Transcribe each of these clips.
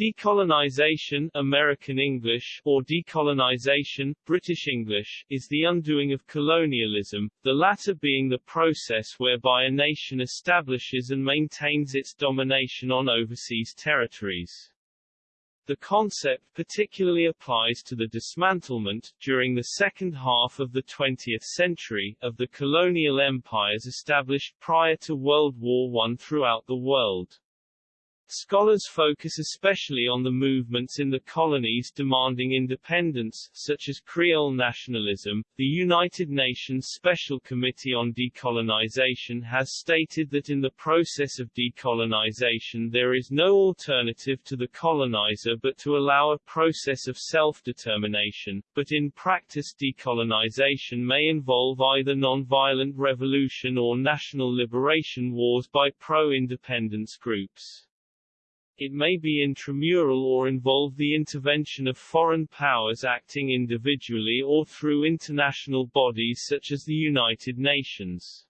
Decolonization American English or decolonization British English is the undoing of colonialism, the latter being the process whereby a nation establishes and maintains its domination on overseas territories. The concept particularly applies to the dismantlement, during the second half of the 20th century, of the colonial empires established prior to World War I throughout the world. Scholars focus especially on the movements in the colonies demanding independence, such as Creole nationalism. The United Nations Special Committee on Decolonization has stated that in the process of decolonization there is no alternative to the colonizer but to allow a process of self-determination, but in practice decolonization may involve either non-violent revolution or national liberation wars by pro-independence groups. It may be intramural or involve the intervention of foreign powers acting individually or through international bodies such as the United Nations.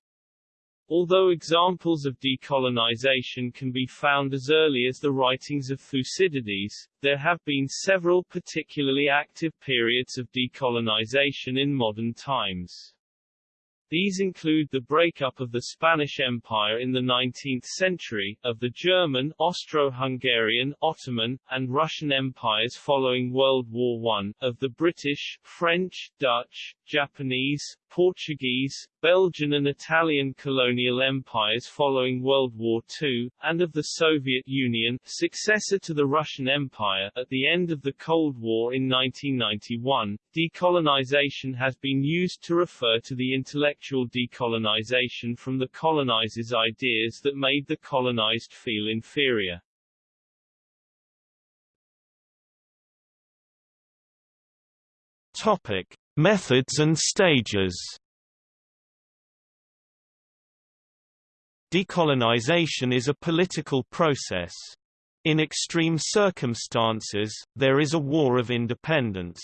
Although examples of decolonization can be found as early as the writings of Thucydides, there have been several particularly active periods of decolonization in modern times. These include the breakup of the Spanish Empire in the 19th century, of the German, Austro-Hungarian, Ottoman, and Russian empires following World War I, of the British, French, Dutch, Japanese, Portuguese, Belgian and Italian colonial empires following World War II, and of the Soviet Union, successor to the Russian Empire, at the end of the Cold War in 1991. Decolonization has been used to refer to the intellectual decolonization from the colonizer's ideas that made the colonized feel inferior. Topic: Methods and stages Decolonization is a political process. In extreme circumstances, there is a war of independence.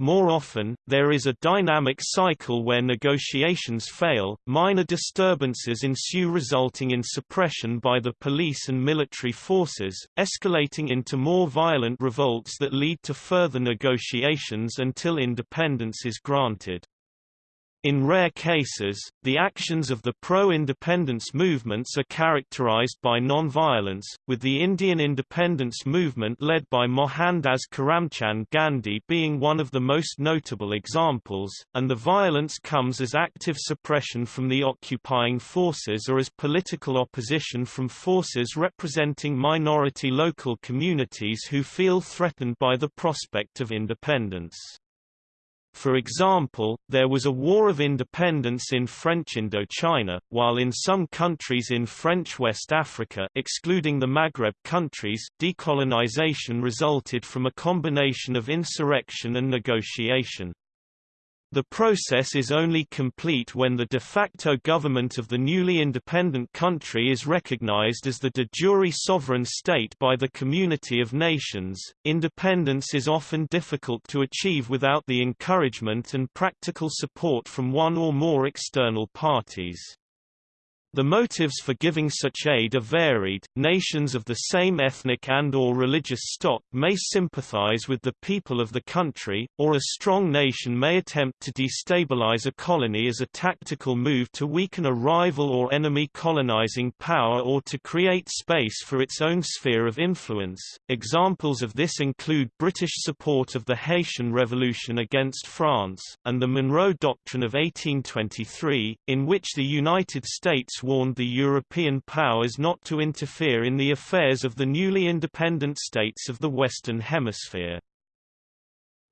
More often, there is a dynamic cycle where negotiations fail, minor disturbances ensue resulting in suppression by the police and military forces, escalating into more violent revolts that lead to further negotiations until independence is granted. In rare cases, the actions of the pro-independence movements are characterized by non-violence, with the Indian independence movement led by Mohandas Karamchand Gandhi being one of the most notable examples, and the violence comes as active suppression from the occupying forces or as political opposition from forces representing minority local communities who feel threatened by the prospect of independence. For example, there was a war of independence in French Indochina, while in some countries in French West Africa excluding the Maghreb countries, decolonization resulted from a combination of insurrection and negotiation. The process is only complete when the de facto government of the newly independent country is recognized as the de jure sovereign state by the community of nations. Independence is often difficult to achieve without the encouragement and practical support from one or more external parties. The motives for giving such aid are varied. Nations of the same ethnic and or religious stock may sympathize with the people of the country, or a strong nation may attempt to destabilize a colony as a tactical move to weaken a rival or enemy colonizing power or to create space for its own sphere of influence. Examples of this include British support of the Haitian Revolution against France, and the Monroe Doctrine of 1823, in which the United States warned the European powers not to interfere in the affairs of the newly independent states of the Western Hemisphere.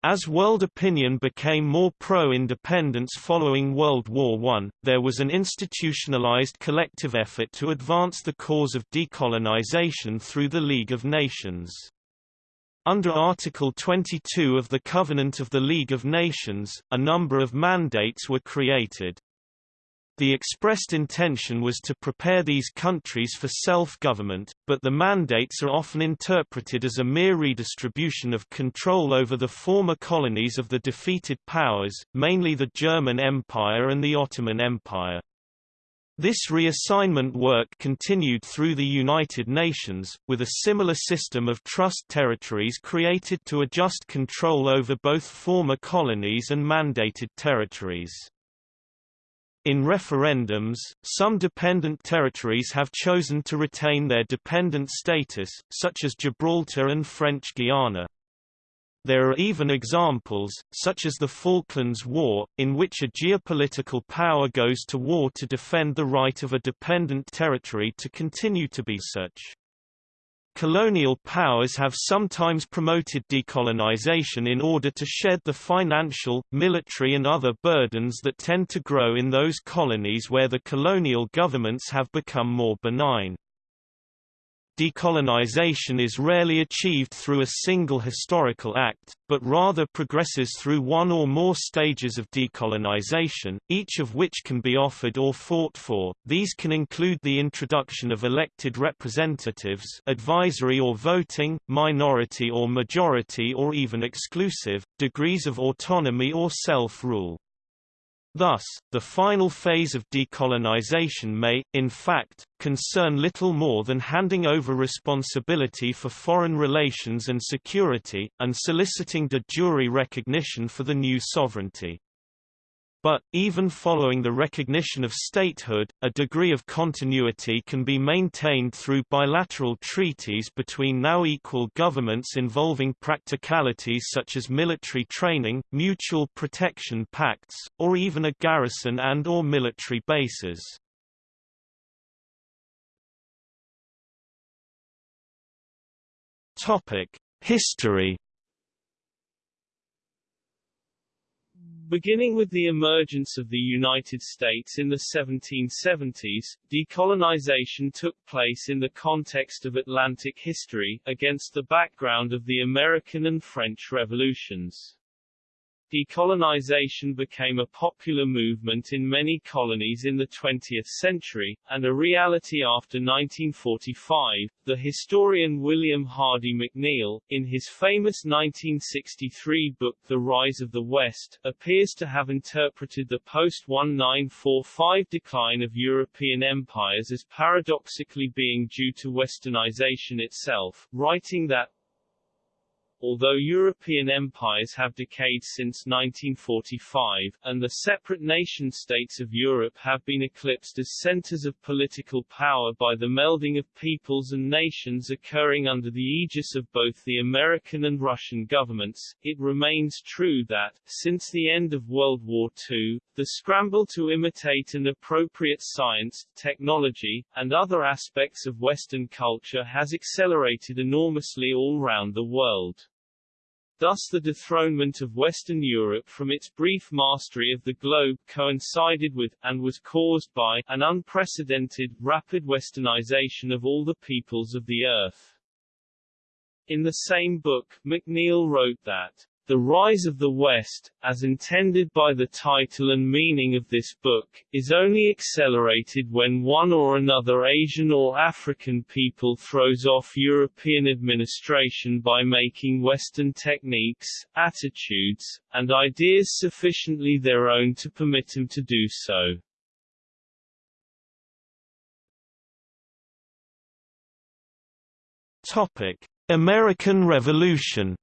As world opinion became more pro-independence following World War I, there was an institutionalized collective effort to advance the cause of decolonization through the League of Nations. Under Article 22 of the Covenant of the League of Nations, a number of mandates were created. The expressed intention was to prepare these countries for self-government, but the mandates are often interpreted as a mere redistribution of control over the former colonies of the defeated powers, mainly the German Empire and the Ottoman Empire. This reassignment work continued through the United Nations, with a similar system of trust territories created to adjust control over both former colonies and mandated territories. In referendums, some dependent territories have chosen to retain their dependent status, such as Gibraltar and French Guiana. There are even examples, such as the Falklands War, in which a geopolitical power goes to war to defend the right of a dependent territory to continue to be such. Colonial powers have sometimes promoted decolonization in order to shed the financial, military and other burdens that tend to grow in those colonies where the colonial governments have become more benign. Decolonization is rarely achieved through a single historical act, but rather progresses through one or more stages of decolonization, each of which can be offered or fought for. These can include the introduction of elected representatives, advisory or voting, minority or majority or even exclusive, degrees of autonomy or self-rule. Thus, the final phase of decolonization may, in fact, concern little more than handing over responsibility for foreign relations and security, and soliciting de jure recognition for the new sovereignty. But, even following the recognition of statehood, a degree of continuity can be maintained through bilateral treaties between now equal governments involving practicalities such as military training, mutual protection pacts, or even a garrison and or military bases. History Beginning with the emergence of the United States in the 1770s, decolonization took place in the context of Atlantic history, against the background of the American and French revolutions. Decolonization became a popular movement in many colonies in the 20th century, and a reality after 1945. The historian William Hardy McNeill, in his famous 1963 book The Rise of the West, appears to have interpreted the post-1945 decline of European empires as paradoxically being due to westernization itself, writing that although European empires have decayed since 1945, and the separate nation-states of Europe have been eclipsed as centers of political power by the melding of peoples and nations occurring under the aegis of both the American and Russian governments, it remains true that, since the end of World War II, the scramble to imitate and appropriate science, technology, and other aspects of Western culture has accelerated enormously all round the world. Thus the dethronement of Western Europe from its brief mastery of the globe coincided with, and was caused by, an unprecedented, rapid westernization of all the peoples of the earth. In the same book, McNeill wrote that the Rise of the West, as intended by the title and meaning of this book, is only accelerated when one or another Asian or African people throws off European administration by making Western techniques, attitudes, and ideas sufficiently their own to permit him to do so. Topic: American Revolution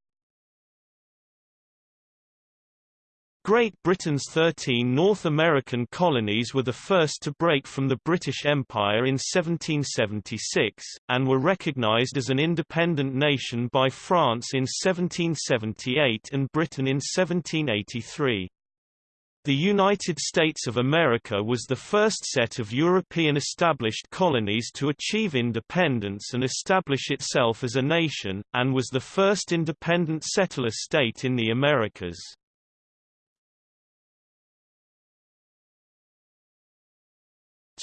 Great Britain's 13 North American colonies were the first to break from the British Empire in 1776, and were recognized as an independent nation by France in 1778 and Britain in 1783. The United States of America was the first set of European established colonies to achieve independence and establish itself as a nation, and was the first independent settler state in the Americas.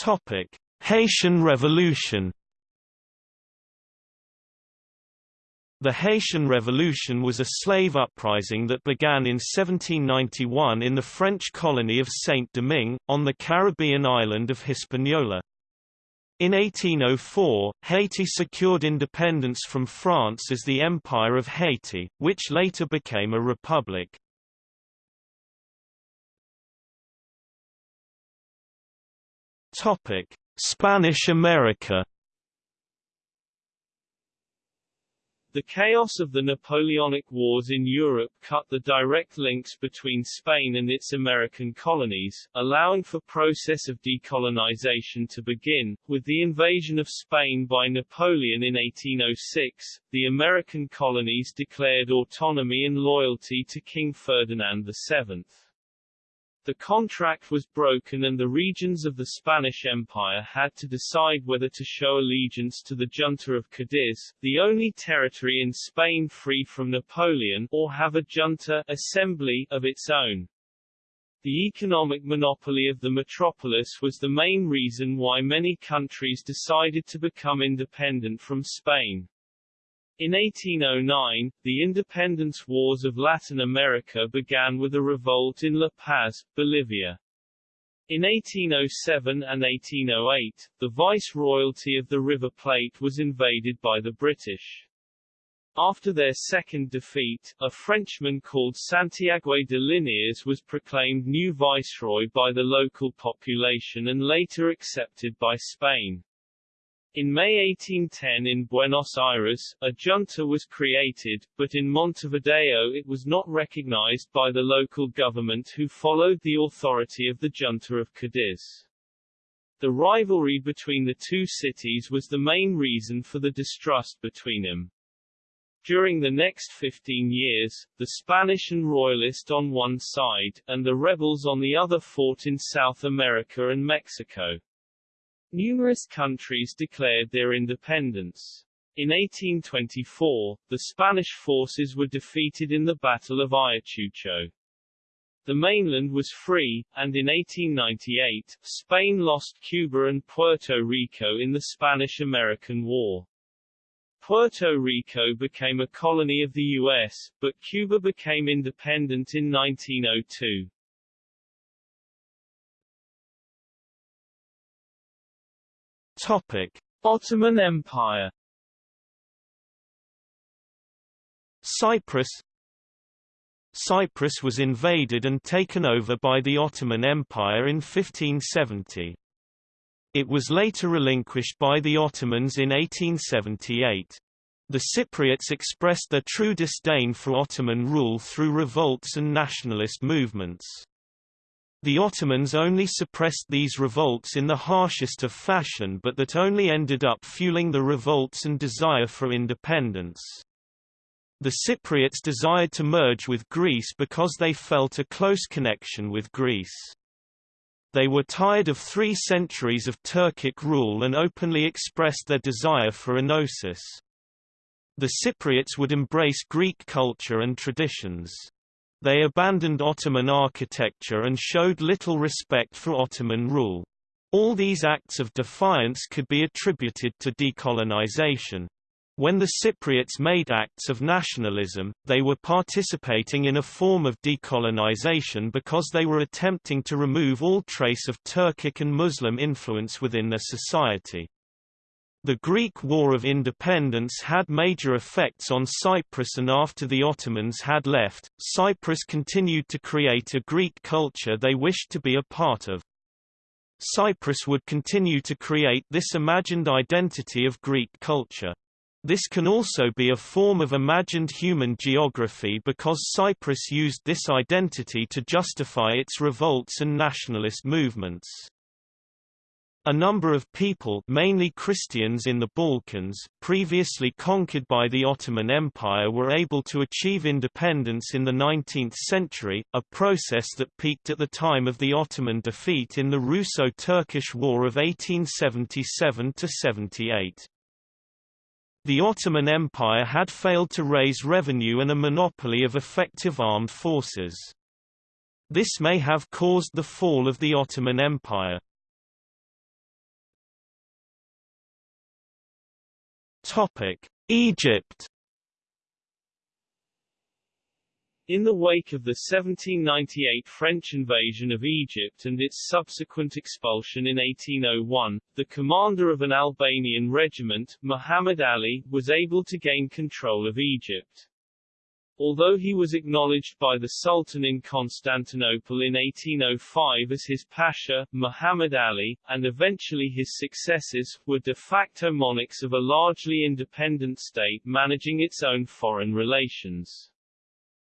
Topic: Haitian Revolution. The Haitian Revolution was a slave uprising that began in 1791 in the French colony of Saint-Domingue, on the Caribbean island of Hispaniola. In 1804, Haiti secured independence from France as the Empire of Haiti, which later became a republic. Topic: Spanish America The chaos of the Napoleonic Wars in Europe cut the direct links between Spain and its American colonies, allowing for process of decolonization to begin. With the invasion of Spain by Napoleon in 1806, the American colonies declared autonomy and loyalty to King Ferdinand VII. The contract was broken and the regions of the Spanish Empire had to decide whether to show allegiance to the junta of Cadiz, the only territory in Spain free from Napoleon, or have a junta assembly of its own. The economic monopoly of the metropolis was the main reason why many countries decided to become independent from Spain. In 1809, the independence wars of Latin America began with a revolt in La Paz, Bolivia. In 1807 and 1808, the viceroyalty of the River Plate was invaded by the British. After their second defeat, a Frenchman called Santiago de Liniers was proclaimed new viceroy by the local population and later accepted by Spain. In May 1810 in Buenos Aires, a junta was created, but in Montevideo it was not recognized by the local government who followed the authority of the junta of Cadiz. The rivalry between the two cities was the main reason for the distrust between them. During the next 15 years, the Spanish and Royalist on one side, and the rebels on the other fought in South America and Mexico. Numerous countries declared their independence. In 1824, the Spanish forces were defeated in the Battle of Ayacucho. The mainland was free, and in 1898, Spain lost Cuba and Puerto Rico in the Spanish-American War. Puerto Rico became a colony of the U.S., but Cuba became independent in 1902. Topic: Ottoman Empire. Cyprus Cyprus was invaded and taken over by the Ottoman Empire in 1570. It was later relinquished by the Ottomans in 1878. The Cypriots expressed their true disdain for Ottoman rule through revolts and nationalist movements. The Ottomans only suppressed these revolts in the harshest of fashion but that only ended up fueling the revolts and desire for independence. The Cypriots desired to merge with Greece because they felt a close connection with Greece. They were tired of three centuries of Turkic rule and openly expressed their desire for enosis. The Cypriots would embrace Greek culture and traditions. They abandoned Ottoman architecture and showed little respect for Ottoman rule. All these acts of defiance could be attributed to decolonization. When the Cypriots made acts of nationalism, they were participating in a form of decolonization because they were attempting to remove all trace of Turkic and Muslim influence within their society. The Greek War of Independence had major effects on Cyprus and after the Ottomans had left, Cyprus continued to create a Greek culture they wished to be a part of. Cyprus would continue to create this imagined identity of Greek culture. This can also be a form of imagined human geography because Cyprus used this identity to justify its revolts and nationalist movements. A number of people mainly Christians in the Balkans, previously conquered by the Ottoman Empire were able to achieve independence in the 19th century, a process that peaked at the time of the Ottoman defeat in the Russo-Turkish War of 1877–78. The Ottoman Empire had failed to raise revenue and a monopoly of effective armed forces. This may have caused the fall of the Ottoman Empire. Topic: Egypt. In the wake of the 1798 French invasion of Egypt and its subsequent expulsion in 1801, the commander of an Albanian regiment, Muhammad Ali, was able to gain control of Egypt. Although he was acknowledged by the Sultan in Constantinople in 1805 as his pasha, Muhammad Ali, and eventually his successors, were de facto monarchs of a largely independent state managing its own foreign relations.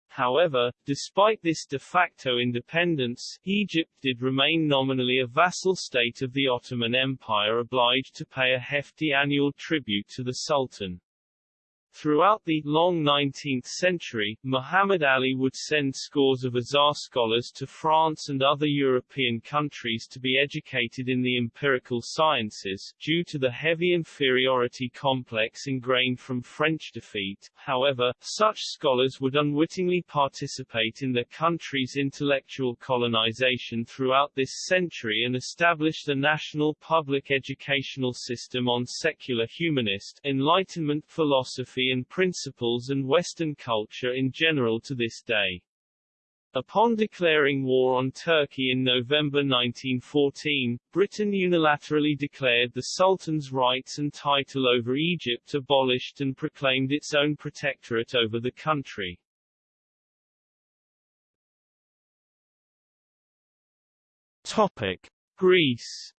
However, despite this de facto independence, Egypt did remain nominally a vassal state of the Ottoman Empire obliged to pay a hefty annual tribute to the Sultan. Throughout the long 19th century, Muhammad Ali would send scores of Azhar scholars to France and other European countries to be educated in the empirical sciences, due to the heavy inferiority complex ingrained from French defeat. However, such scholars would unwittingly participate in their country's intellectual colonization throughout this century and establish the national public educational system on secular humanist, Enlightenment philosophy and principles and Western culture in general to this day. Upon declaring war on Turkey in November 1914, Britain unilaterally declared the Sultan's rights and title over Egypt abolished and proclaimed its own protectorate over the country. Topic: Greece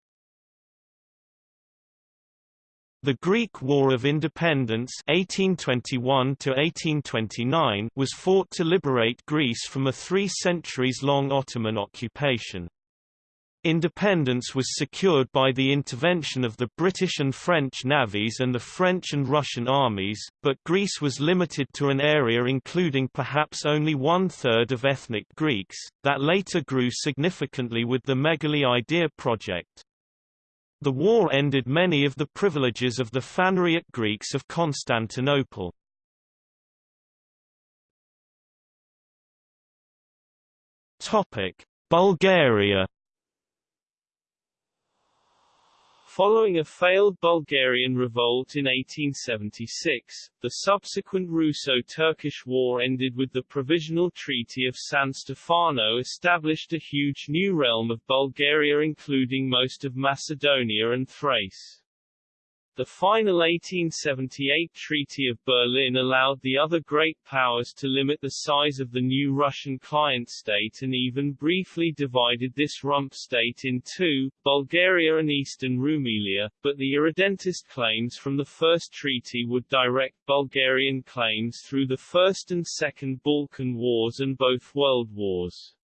The Greek War of Independence 1821 was fought to liberate Greece from a three centuries-long Ottoman occupation. Independence was secured by the intervention of the British and French navies and the French and Russian armies, but Greece was limited to an area including perhaps only one-third of ethnic Greeks, that later grew significantly with the Megali Idea project. The war ended many of the privileges of the Phanariot Greeks of Constantinople. Bulgaria Following a failed Bulgarian revolt in 1876, the subsequent Russo-Turkish War ended with the Provisional Treaty of San Stefano established a huge new realm of Bulgaria including most of Macedonia and Thrace. The final 1878 Treaty of Berlin allowed the other great powers to limit the size of the new Russian client state and even briefly divided this rump state in two, Bulgaria and Eastern Rumelia, but the irredentist claims from the first treaty would direct Bulgarian claims through the First and Second Balkan Wars and both World Wars.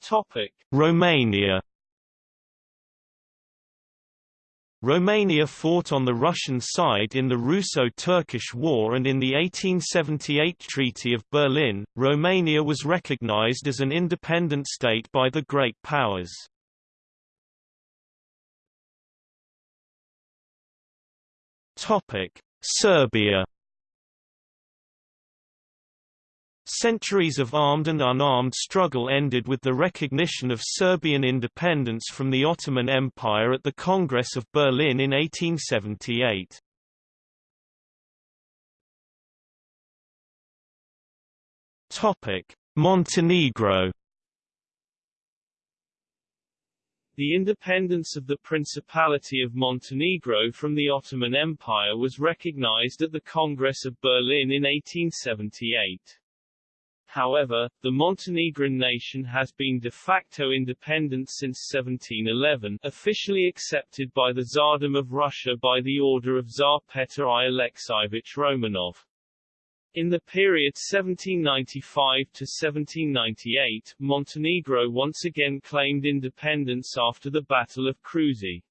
Topic. Romania Romania fought on the Russian side in the Russo-Turkish War and in the 1878 Treaty of Berlin, Romania was recognized as an independent state by the Great Powers. Serbia Centuries of armed and unarmed struggle ended with the recognition of Serbian independence from the Ottoman Empire at the Congress of Berlin in 1878. Montenegro The independence of the Principality of Montenegro from the Ottoman Empire was recognized at the Congress of Berlin in 1878. However, the Montenegrin nation has been de facto independent since 1711 officially accepted by the Tsardom of Russia by the order of Tsar Petr I Alexeyevich Romanov. In the period 1795 to 1798, Montenegro once again claimed independence after the Battle of Kruzi.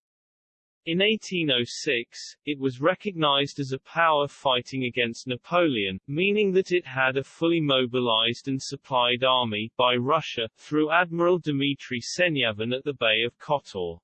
In 1806, it was recognized as a power fighting against Napoleon, meaning that it had a fully mobilized and supplied army, by Russia, through Admiral Dmitry Senyavin at the Bay of Kotor.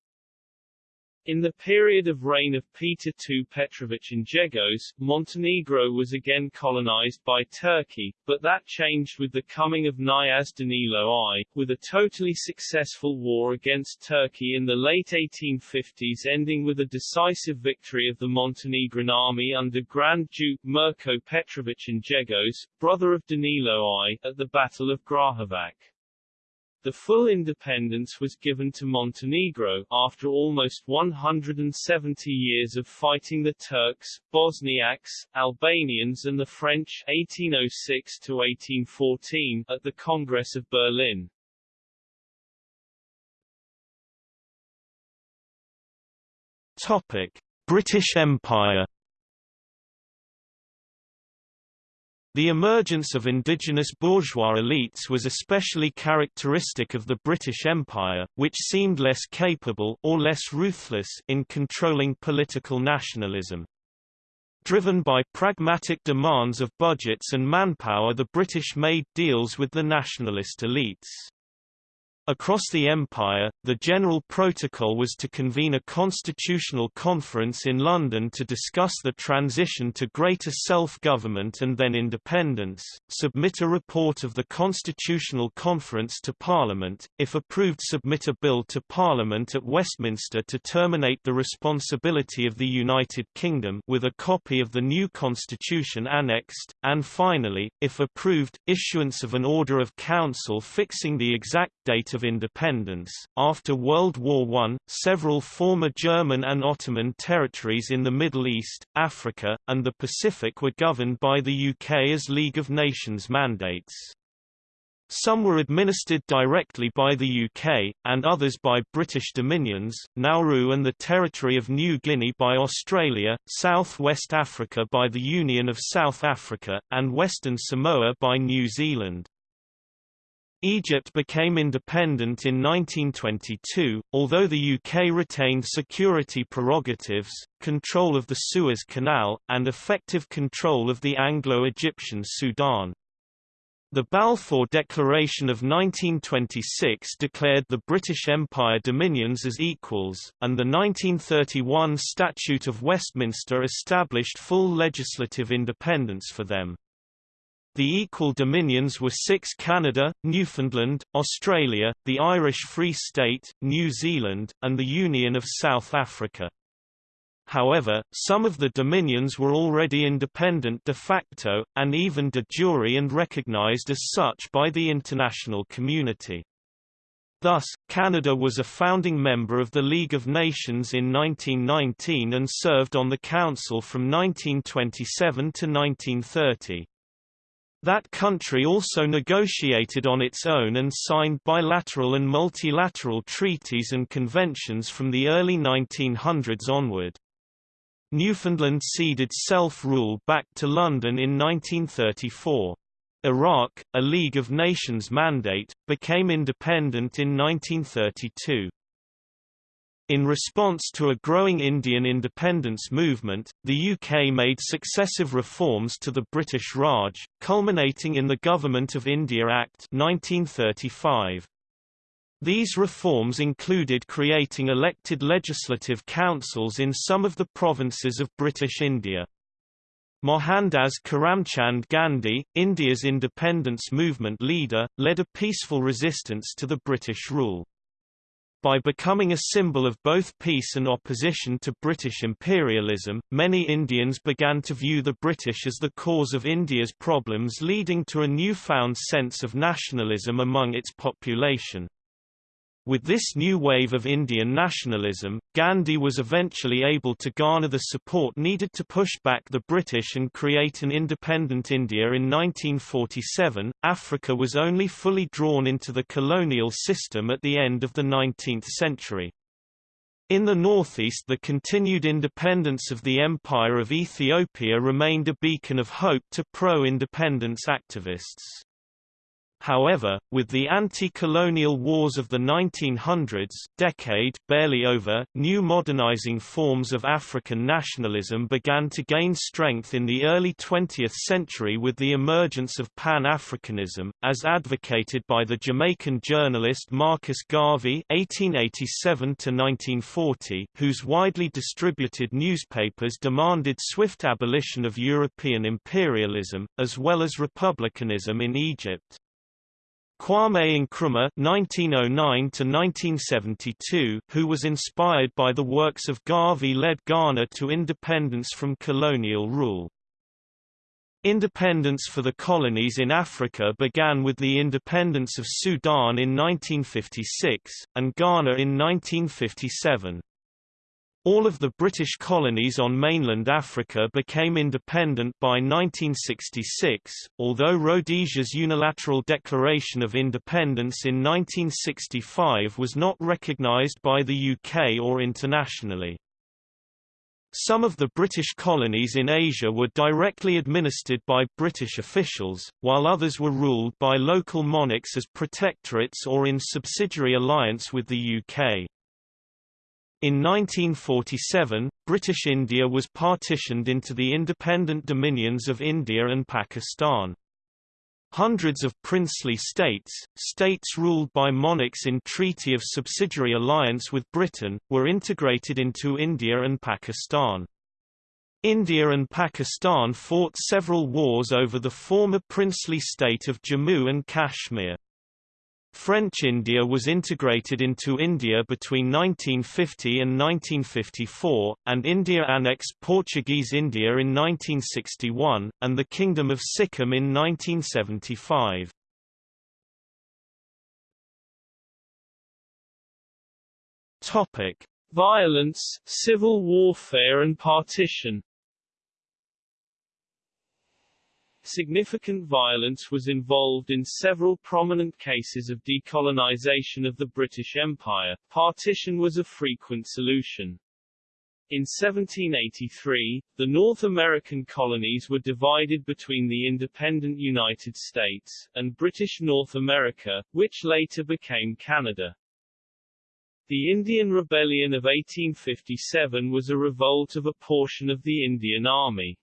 In the period of reign of Peter II Petrovich Njegos, Montenegro was again colonized by Turkey, but that changed with the coming of Kniyaz Danilo I, with a totally successful war against Turkey in the late 1850s ending with a decisive victory of the Montenegrin army under Grand Duke Mirko Petrovich Njegos, brother of Danilo I, at the Battle of Grahovac. The full independence was given to Montenegro, after almost 170 years of fighting the Turks, Bosniaks, Albanians and the French 1806–1814, at the Congress of Berlin. Topic. British Empire The emergence of indigenous bourgeois elites was especially characteristic of the British Empire, which seemed less capable or less ruthless in controlling political nationalism. Driven by pragmatic demands of budgets and manpower the British made deals with the nationalist elites. Across the empire, the general protocol was to convene a constitutional conference in London to discuss the transition to greater self-government and then independence, submit a report of the constitutional conference to Parliament, if approved submit a bill to Parliament at Westminster to terminate the responsibility of the United Kingdom with a copy of the new constitution annexed, and finally, if approved, issuance of an order of council fixing the exact date of independence. After World War I, several former German and Ottoman territories in the Middle East, Africa, and the Pacific were governed by the UK as League of Nations mandates. Some were administered directly by the UK, and others by British dominions, Nauru and the Territory of New Guinea by Australia, South West Africa by the Union of South Africa, and Western Samoa by New Zealand. Egypt became independent in 1922, although the UK retained security prerogatives, control of the Suez Canal, and effective control of the Anglo-Egyptian Sudan. The Balfour Declaration of 1926 declared the British Empire dominions as equals, and the 1931 Statute of Westminster established full legislative independence for them. The equal dominions were six Canada, Newfoundland, Australia, the Irish Free State, New Zealand, and the Union of South Africa. However, some of the dominions were already independent de facto, and even de jure and recognized as such by the international community. Thus, Canada was a founding member of the League of Nations in 1919 and served on the Council from 1927 to 1930. That country also negotiated on its own and signed bilateral and multilateral treaties and conventions from the early 1900s onward. Newfoundland ceded self-rule back to London in 1934. Iraq, a League of Nations mandate, became independent in 1932. In response to a growing Indian independence movement, the UK made successive reforms to the British Raj, culminating in the Government of India Act 1935. These reforms included creating elected legislative councils in some of the provinces of British India. Mohandas Karamchand Gandhi, India's independence movement leader, led a peaceful resistance to the British rule. By becoming a symbol of both peace and opposition to British imperialism, many Indians began to view the British as the cause of India's problems leading to a newfound sense of nationalism among its population. With this new wave of Indian nationalism, Gandhi was eventually able to garner the support needed to push back the British and create an independent India in 1947. Africa was only fully drawn into the colonial system at the end of the 19th century. In the northeast the continued independence of the Empire of Ethiopia remained a beacon of hope to pro-independence activists. However, with the anti-colonial wars of the 1900s decade barely over, new modernizing forms of African nationalism began to gain strength in the early 20th century with the emergence of Pan-Africanism, as advocated by the Jamaican journalist Marcus Garvey (1887–1940), whose widely distributed newspapers demanded swift abolition of European imperialism, as well as republicanism in Egypt. Kwame Nkrumah (1909–1972), who was inspired by the works of Garvey, led Ghana to independence from colonial rule. Independence for the colonies in Africa began with the independence of Sudan in 1956, and Ghana in 1957. All of the British colonies on mainland Africa became independent by 1966, although Rhodesia's unilateral declaration of independence in 1965 was not recognised by the UK or internationally. Some of the British colonies in Asia were directly administered by British officials, while others were ruled by local monarchs as protectorates or in subsidiary alliance with the UK. In 1947, British India was partitioned into the independent dominions of India and Pakistan. Hundreds of princely states, states ruled by monarchs in treaty of subsidiary alliance with Britain, were integrated into India and Pakistan. India and Pakistan fought several wars over the former princely state of Jammu and Kashmir. French India was integrated into India between 1950 and 1954, and India annexed Portuguese India in 1961, and the Kingdom of Sikkim in 1975. Topic: Violence, civil warfare and partition. Significant violence was involved in several prominent cases of decolonization of the British Empire. Partition was a frequent solution. In 1783, the North American colonies were divided between the independent United States, and British North America, which later became Canada. The Indian Rebellion of 1857 was a revolt of a portion of the Indian Army.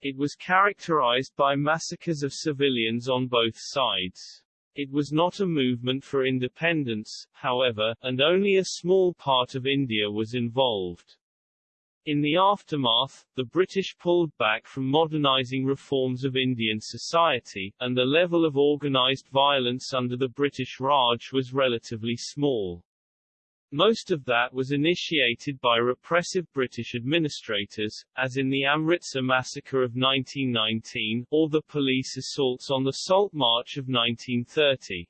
It was characterized by massacres of civilians on both sides. It was not a movement for independence, however, and only a small part of India was involved. In the aftermath, the British pulled back from modernizing reforms of Indian society, and the level of organized violence under the British Raj was relatively small. Most of that was initiated by repressive British administrators, as in the Amritsar massacre of 1919, or the police assaults on the Salt March of 1930.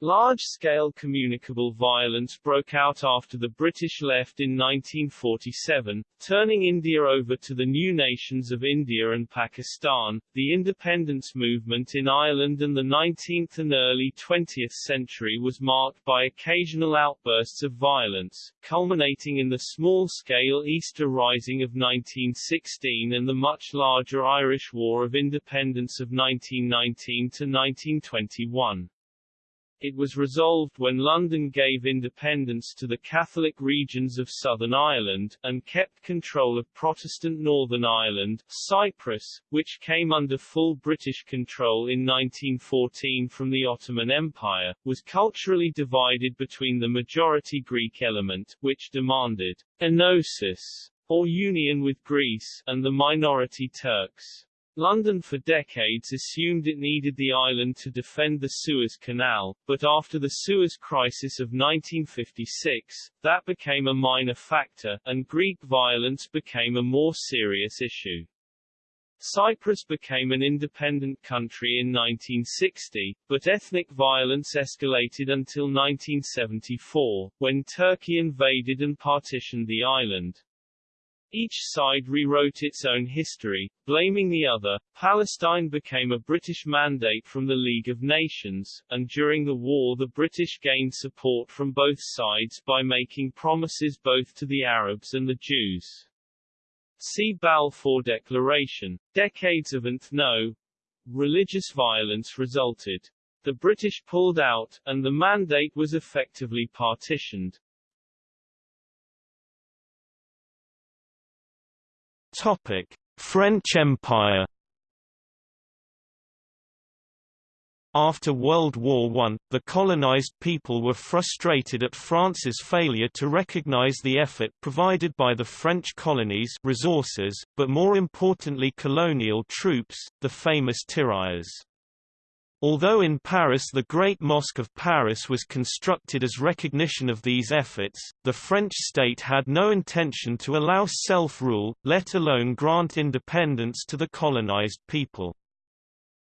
Large-scale communicable violence broke out after the British left in 1947, turning India over to the new nations of India and Pakistan. The independence movement in Ireland and the 19th and early 20th century was marked by occasional outbursts of violence, culminating in the small-scale Easter Rising of 1916 and the much larger Irish War of Independence of 1919 to 1921. It was resolved when London gave independence to the Catholic regions of Southern Ireland, and kept control of Protestant Northern Ireland, Cyprus, which came under full British control in 1914 from the Ottoman Empire, was culturally divided between the majority Greek element, which demanded enosis, or union with Greece, and the minority Turks. London for decades assumed it needed the island to defend the Suez Canal, but after the Suez Crisis of 1956, that became a minor factor, and Greek violence became a more serious issue. Cyprus became an independent country in 1960, but ethnic violence escalated until 1974, when Turkey invaded and partitioned the island. Each side rewrote its own history, blaming the other. Palestine became a British mandate from the League of Nations, and during the war the British gained support from both sides by making promises both to the Arabs and the Jews. See Balfour Declaration. Decades of ethno religious violence resulted. The British pulled out, and the mandate was effectively partitioned. Topic: French Empire After World War I, the colonized people were frustrated at France's failure to recognize the effort provided by the French colonies resources, but more importantly colonial troops, the famous tirailleurs. Although in Paris the Great Mosque of Paris was constructed as recognition of these efforts, the French state had no intention to allow self-rule, let alone grant independence to the colonized people.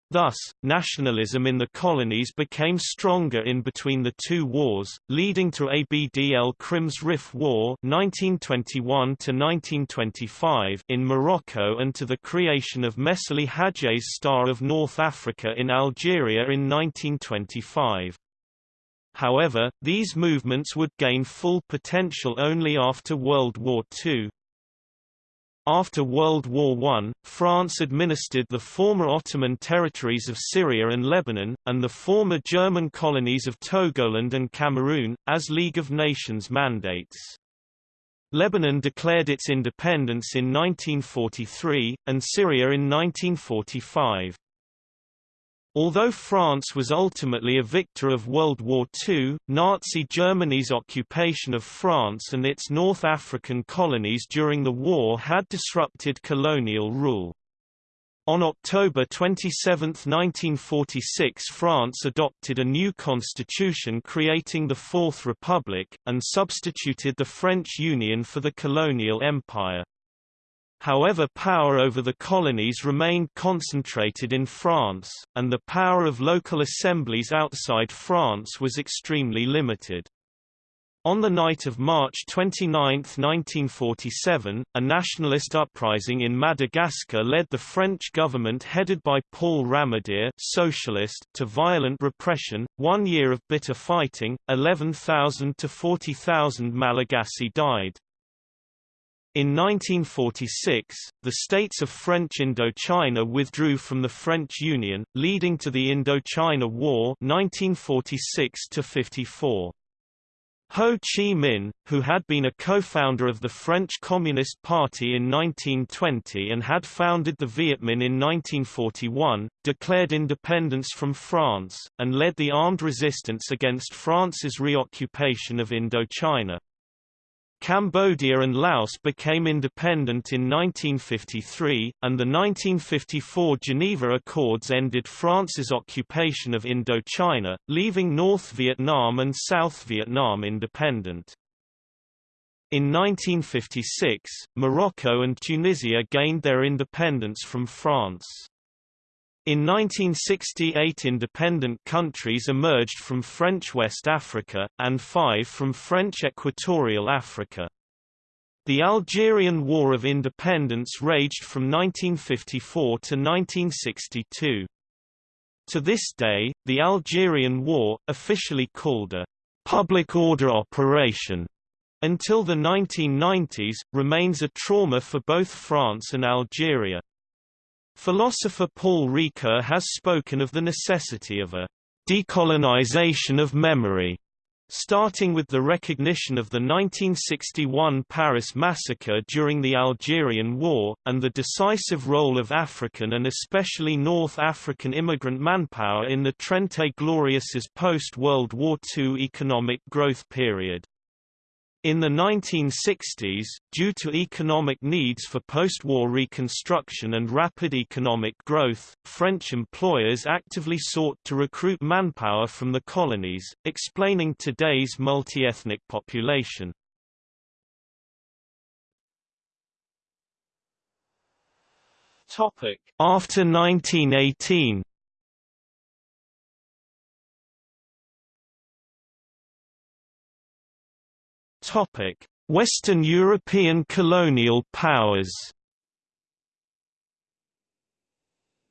Thus, nationalism in the colonies became stronger in between the two wars, leading to Abd el-Krim's Rif War (1921–1925) in Morocco and to the creation of Messali Hadji's Star of North Africa in Algeria in 1925. However, these movements would gain full potential only after World War II. After World War I, France administered the former Ottoman territories of Syria and Lebanon, and the former German colonies of Togoland and Cameroon, as League of Nations mandates. Lebanon declared its independence in 1943, and Syria in 1945. Although France was ultimately a victor of World War II, Nazi Germany's occupation of France and its North African colonies during the war had disrupted colonial rule. On October 27, 1946 France adopted a new constitution creating the Fourth Republic, and substituted the French Union for the colonial empire. However power over the colonies remained concentrated in France, and the power of local assemblies outside France was extremely limited. On the night of March 29, 1947, a nationalist uprising in Madagascar led the French government headed by Paul Ramadier socialist to violent repression. One year of bitter fighting, 11,000 to 40,000 Malagasy died. In 1946, the states of French Indochina withdrew from the French Union, leading to the Indochina War 1946 -54. Ho Chi Minh, who had been a co-founder of the French Communist Party in 1920 and had founded the Viet Minh in 1941, declared independence from France, and led the armed resistance against France's reoccupation of Indochina. Cambodia and Laos became independent in 1953, and the 1954 Geneva Accords ended France's occupation of Indochina, leaving North Vietnam and South Vietnam independent. In 1956, Morocco and Tunisia gained their independence from France. In 1968 independent countries emerged from French West Africa, and five from French Equatorial Africa. The Algerian War of Independence raged from 1954 to 1962. To this day, the Algerian War, officially called a public order operation, until the 1990s, remains a trauma for both France and Algeria. Philosopher Paul Ricoeur has spoken of the necessity of a decolonization of memory, starting with the recognition of the 1961 Paris massacre during the Algerian War, and the decisive role of African and especially North African immigrant manpower in the Trente Glorieuses post-World War II economic growth period. In the 1960s, due to economic needs for post-war reconstruction and rapid economic growth, French employers actively sought to recruit manpower from the colonies, explaining today's multi-ethnic population. After 1918 Western European colonial powers.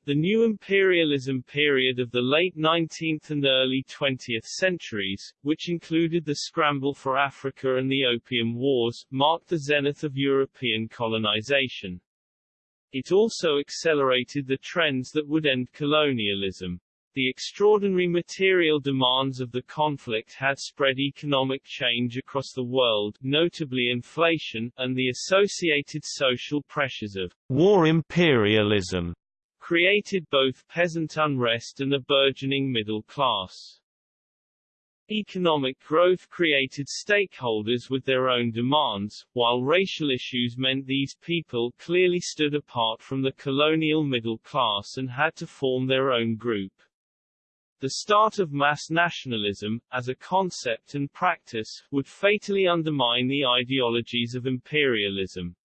The new imperialism period of the late 19th and early 20th centuries, which included the scramble for Africa and the Opium Wars, marked the zenith of European colonization. It also accelerated the trends that would end colonialism. The extraordinary material demands of the conflict had spread economic change across the world, notably inflation, and the associated social pressures of war imperialism created both peasant unrest and a burgeoning middle class. Economic growth created stakeholders with their own demands, while racial issues meant these people clearly stood apart from the colonial middle class and had to form their own group. The start of mass nationalism, as a concept and practice, would fatally undermine the ideologies of imperialism.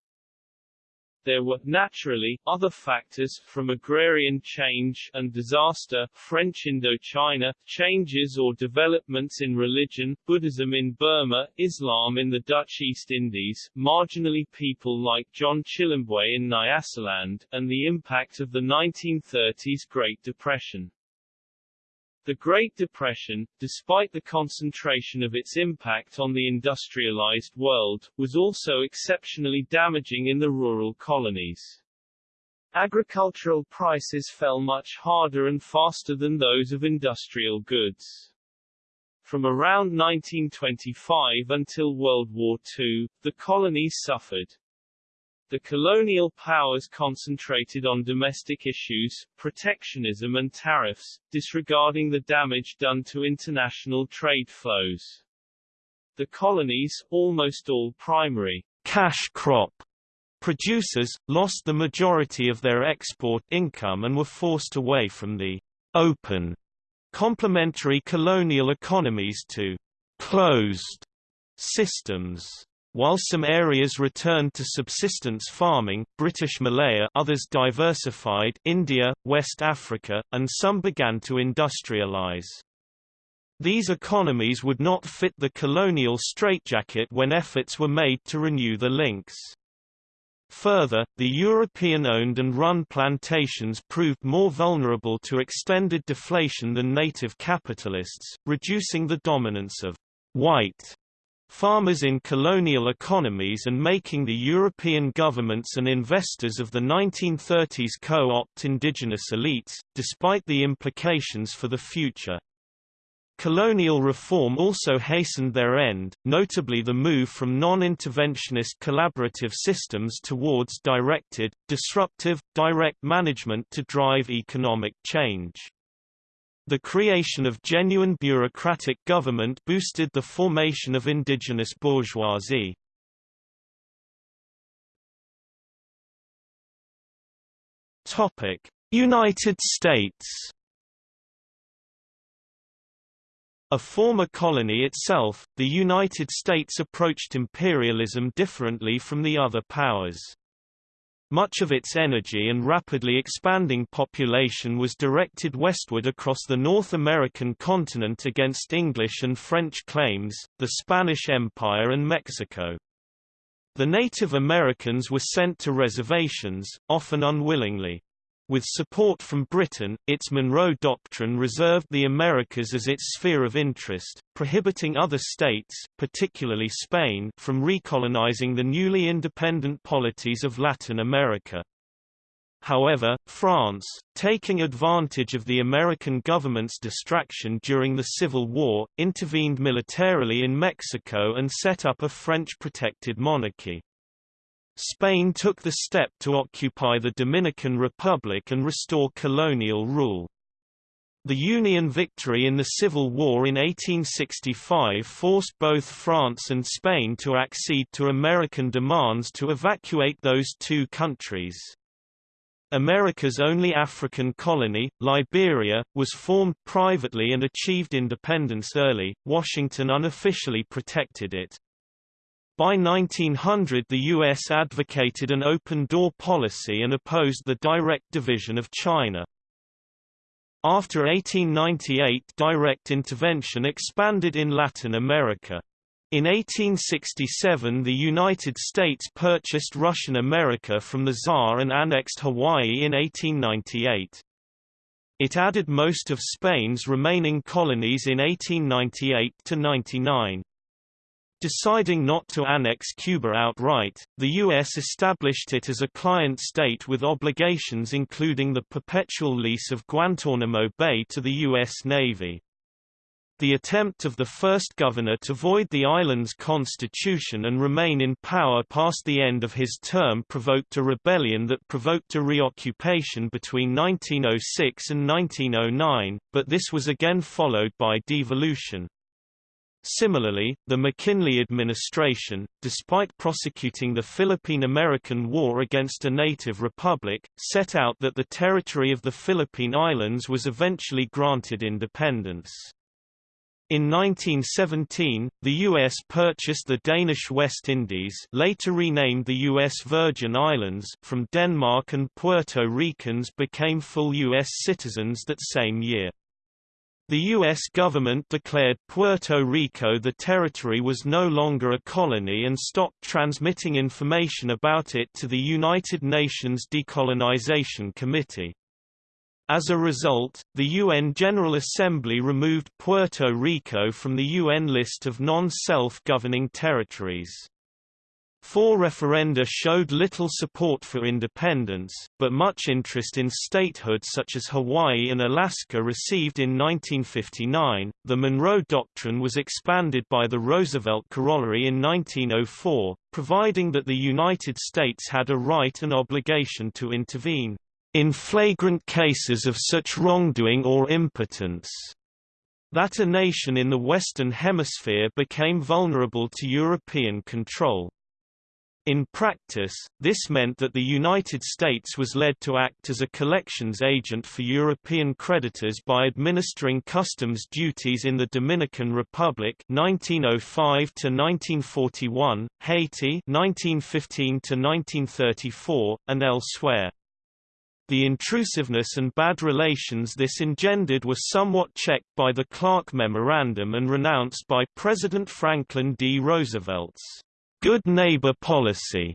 There were, naturally, other factors, from agrarian change and disaster, French Indochina, changes or developments in religion, Buddhism in Burma, Islam in the Dutch East Indies, marginally people like John Chilembwe in Nyasaland, and the impact of the 1930s Great Depression. The Great Depression, despite the concentration of its impact on the industrialized world, was also exceptionally damaging in the rural colonies. Agricultural prices fell much harder and faster than those of industrial goods. From around 1925 until World War II, the colonies suffered the colonial powers concentrated on domestic issues, protectionism and tariffs, disregarding the damage done to international trade flows. The colonies, almost all primary cash crop producers, lost the majority of their export income and were forced away from the open complementary colonial economies to closed systems. While some areas returned to subsistence farming British Malaya others diversified India, West Africa, and some began to industrialize. These economies would not fit the colonial straitjacket when efforts were made to renew the links. Further, the European-owned and run plantations proved more vulnerable to extended deflation than native capitalists, reducing the dominance of white farmers in colonial economies and making the European governments and investors of the 1930s co-opt indigenous elites, despite the implications for the future. Colonial reform also hastened their end, notably the move from non-interventionist collaborative systems towards directed, disruptive, direct management to drive economic change. The creation of genuine bureaucratic government boosted the formation of indigenous bourgeoisie. United States A former colony itself, the United States approached imperialism differently from the other powers. Much of its energy and rapidly expanding population was directed westward across the North American continent against English and French claims, the Spanish Empire and Mexico. The Native Americans were sent to reservations, often unwillingly. With support from Britain, its Monroe Doctrine reserved the Americas as its sphere of interest, prohibiting other states particularly Spain from recolonizing the newly independent polities of Latin America. However, France, taking advantage of the American government's distraction during the Civil War, intervened militarily in Mexico and set up a French-protected monarchy. Spain took the step to occupy the Dominican Republic and restore colonial rule. The Union victory in the Civil War in 1865 forced both France and Spain to accede to American demands to evacuate those two countries. America's only African colony, Liberia, was formed privately and achieved independence early. Washington unofficially protected it. By 1900 the U.S. advocated an open-door policy and opposed the direct division of China. After 1898 direct intervention expanded in Latin America. In 1867 the United States purchased Russian America from the Tsar and annexed Hawaii in 1898. It added most of Spain's remaining colonies in 1898–99. Deciding not to annex Cuba outright, the U.S. established it as a client state with obligations including the perpetual lease of Guantanamo Bay to the U.S. Navy. The attempt of the first governor to void the island's constitution and remain in power past the end of his term provoked a rebellion that provoked a reoccupation between 1906 and 1909, but this was again followed by devolution. Similarly, the McKinley administration, despite prosecuting the Philippine-American War against a native republic, set out that the territory of the Philippine Islands was eventually granted independence. In 1917, the U.S. purchased the Danish West Indies later renamed the U.S. Virgin Islands from Denmark and Puerto Ricans became full U.S. citizens that same year. The U.S. government declared Puerto Rico the territory was no longer a colony and stopped transmitting information about it to the United Nations Decolonization Committee. As a result, the UN General Assembly removed Puerto Rico from the UN list of non-self-governing territories. Four referenda showed little support for independence, but much interest in statehood such as Hawaii and Alaska received in 1959. The Monroe Doctrine was expanded by the Roosevelt Corollary in 1904, providing that the United States had a right and obligation to intervene in flagrant cases of such wrongdoing or impotence that a nation in the Western Hemisphere became vulnerable to European control. In practice, this meant that the United States was led to act as a collections agent for European creditors by administering customs duties in the Dominican Republic 1905 to 1941, Haiti 1915 to 1934, and elsewhere. The intrusiveness and bad relations this engendered were somewhat checked by the Clark Memorandum and renounced by President Franklin D. Roosevelt's good neighbor policy.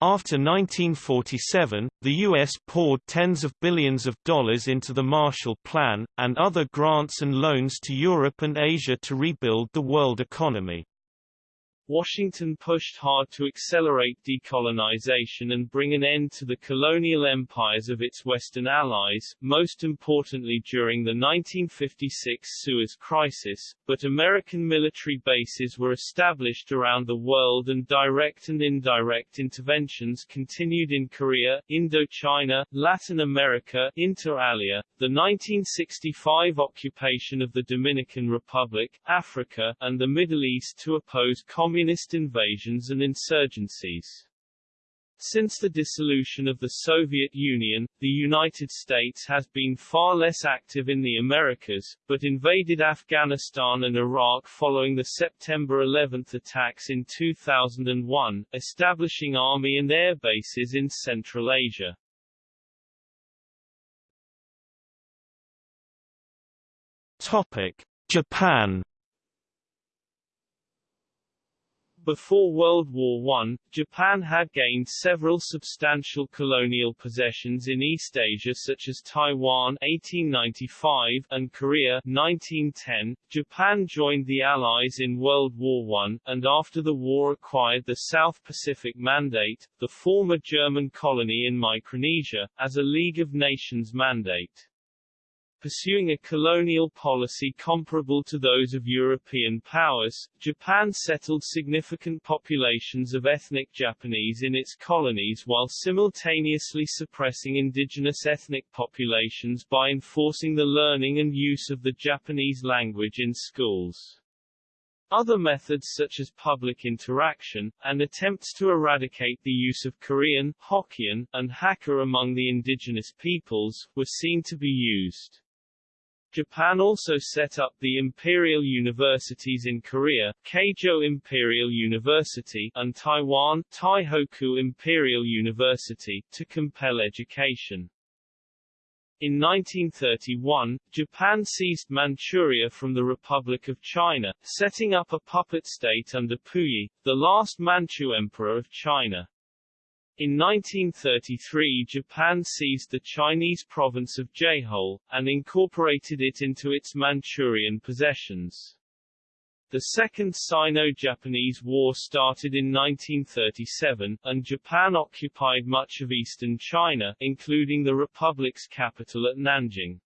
After 1947, the U.S. poured tens of billions of dollars into the Marshall Plan, and other grants and loans to Europe and Asia to rebuild the world economy. Washington pushed hard to accelerate decolonization and bring an end to the colonial empires of its Western allies, most importantly during the 1956 Suez Crisis, but American military bases were established around the world and direct and indirect interventions continued in Korea, Indochina, Latin America, inter alia, the 1965 occupation of the Dominican Republic, Africa, and the Middle East to oppose communist communist invasions and insurgencies. Since the dissolution of the Soviet Union, the United States has been far less active in the Americas, but invaded Afghanistan and Iraq following the September 11 attacks in 2001, establishing army and air bases in Central Asia. Topic: Japan Before World War I, Japan had gained several substantial colonial possessions in East Asia such as Taiwan 1895 and Korea 1910. Japan joined the Allies in World War I, and after the war acquired the South Pacific Mandate, the former German colony in Micronesia, as a League of Nations mandate. Pursuing a colonial policy comparable to those of European powers, Japan settled significant populations of ethnic Japanese in its colonies while simultaneously suppressing indigenous ethnic populations by enforcing the learning and use of the Japanese language in schools. Other methods such as public interaction, and attempts to eradicate the use of Korean, Hokkien, and Hakka among the indigenous peoples, were seen to be used. Japan also set up the imperial universities in Korea, Keijo Imperial University, and Taiwan, Taihoku Imperial University, to compel education. In 1931, Japan seized Manchuria from the Republic of China, setting up a puppet state under Puyi, the last Manchu emperor of China. In 1933 Japan seized the Chinese province of Jehol, and incorporated it into its Manchurian possessions. The Second Sino-Japanese War started in 1937, and Japan occupied much of eastern China, including the republic's capital at Nanjing.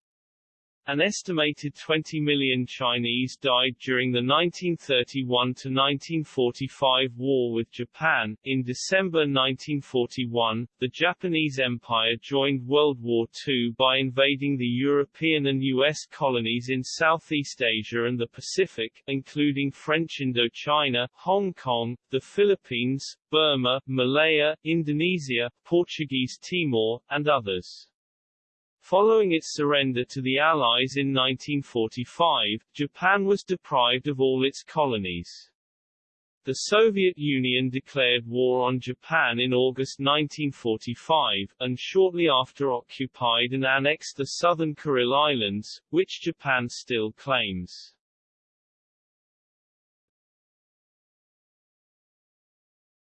An estimated 20 million Chinese died during the 1931–1945 war with Japan. In December 1941, the Japanese Empire joined World War II by invading the European and U.S. colonies in Southeast Asia and the Pacific, including French Indochina, Hong Kong, the Philippines, Burma, Malaya, Indonesia, Portuguese Timor, and others. Following its surrender to the Allies in 1945, Japan was deprived of all its colonies. The Soviet Union declared war on Japan in August 1945, and shortly after occupied and annexed the southern Kuril Islands, which Japan still claims.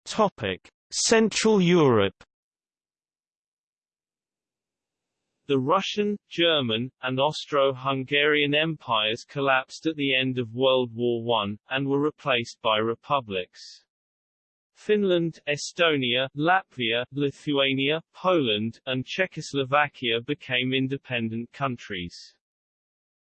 Topic: Central Europe The Russian, German, and Austro-Hungarian empires collapsed at the end of World War I, and were replaced by republics. Finland, Estonia, Latvia, Lithuania, Poland, and Czechoslovakia became independent countries.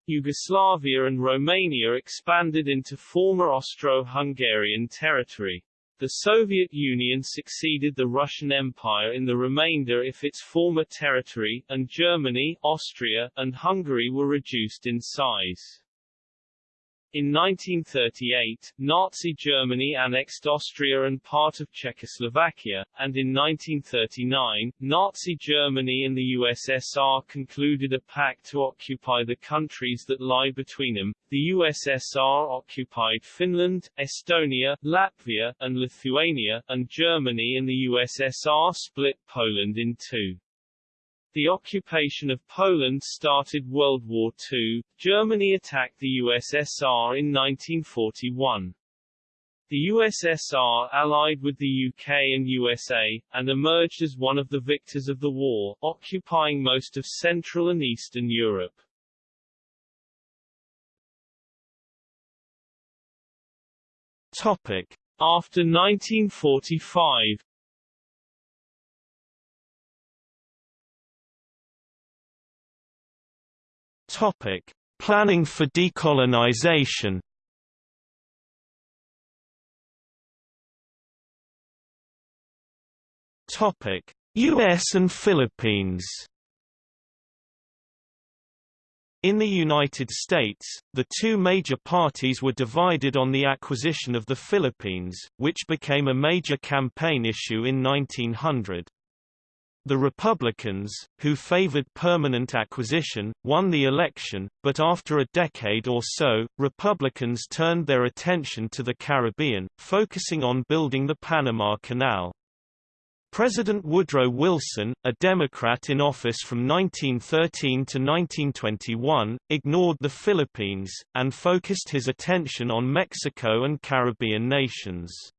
Yugoslavia and Romania expanded into former Austro-Hungarian territory. The Soviet Union succeeded the Russian Empire in the remainder of its former territory, and Germany, Austria, and Hungary were reduced in size. In 1938, Nazi Germany annexed Austria and part of Czechoslovakia, and in 1939, Nazi Germany and the USSR concluded a pact to occupy the countries that lie between them. The USSR occupied Finland, Estonia, Latvia, and Lithuania, and Germany and the USSR split Poland in two. The occupation of Poland started World War II. Germany attacked the USSR in 1941. The USSR allied with the UK and USA, and emerged as one of the victors of the war, occupying most of Central and Eastern Europe. Topic. After 1945 Topic: Planning for decolonization. Topic: US and Philippines. In the United States, the two major parties were divided on the acquisition of the Philippines, which became a major campaign issue in 1900. The Republicans, who favored permanent acquisition, won the election, but after a decade or so, Republicans turned their attention to the Caribbean, focusing on building the Panama Canal. President Woodrow Wilson, a Democrat in office from 1913 to 1921, ignored the Philippines, and focused his attention on Mexico and Caribbean nations.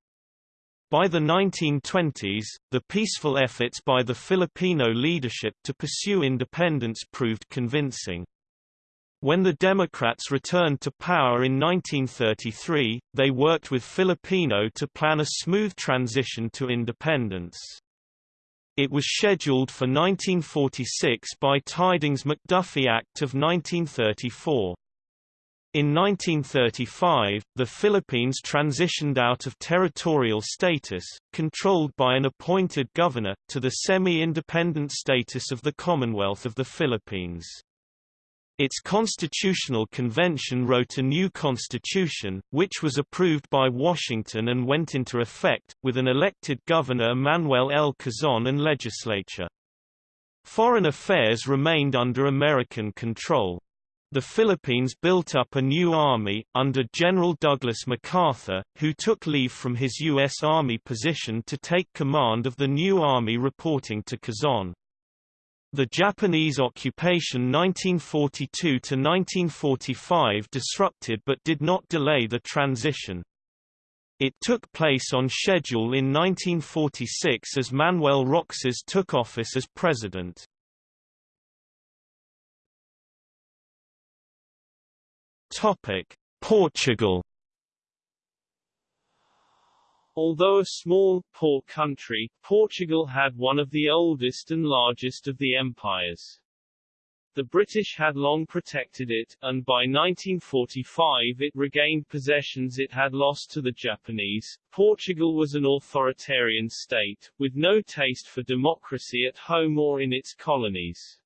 By the 1920s, the peaceful efforts by the Filipino leadership to pursue independence proved convincing. When the Democrats returned to power in 1933, they worked with Filipino to plan a smooth transition to independence. It was scheduled for 1946 by Tydings-McDuffie Act of 1934. In 1935, the Philippines transitioned out of territorial status, controlled by an appointed governor, to the semi-independent status of the Commonwealth of the Philippines. Its constitutional convention wrote a new constitution, which was approved by Washington and went into effect, with an elected governor Manuel L. Quezon and legislature. Foreign affairs remained under American control. The Philippines built up a new army, under General Douglas MacArthur, who took leave from his U.S. Army position to take command of the new army reporting to Quezon. The Japanese occupation 1942–1945 disrupted but did not delay the transition. It took place on schedule in 1946 as Manuel Roxas took office as president. Topic: Portugal. Although a small, poor country, Portugal had one of the oldest and largest of the empires. The British had long protected it, and by 1945 it regained possessions it had lost to the Japanese. Portugal was an authoritarian state, with no taste for democracy at home or in its colonies.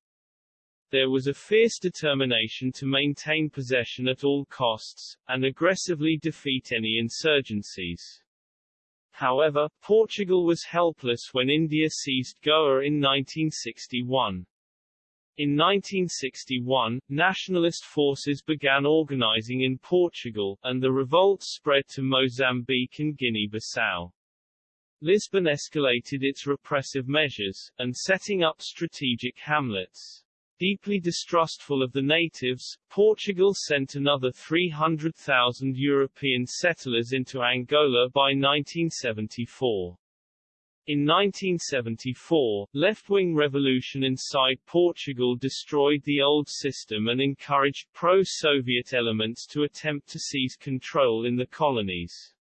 There was a fierce determination to maintain possession at all costs, and aggressively defeat any insurgencies. However, Portugal was helpless when India seized Goa in 1961. In 1961, nationalist forces began organizing in Portugal, and the revolt spread to Mozambique and Guinea-Bissau. Lisbon escalated its repressive measures, and setting up strategic hamlets. Deeply distrustful of the natives, Portugal sent another 300,000 European settlers into Angola by 1974. In 1974, left-wing revolution inside Portugal destroyed the old system and encouraged pro-Soviet elements to attempt to seize control in the colonies.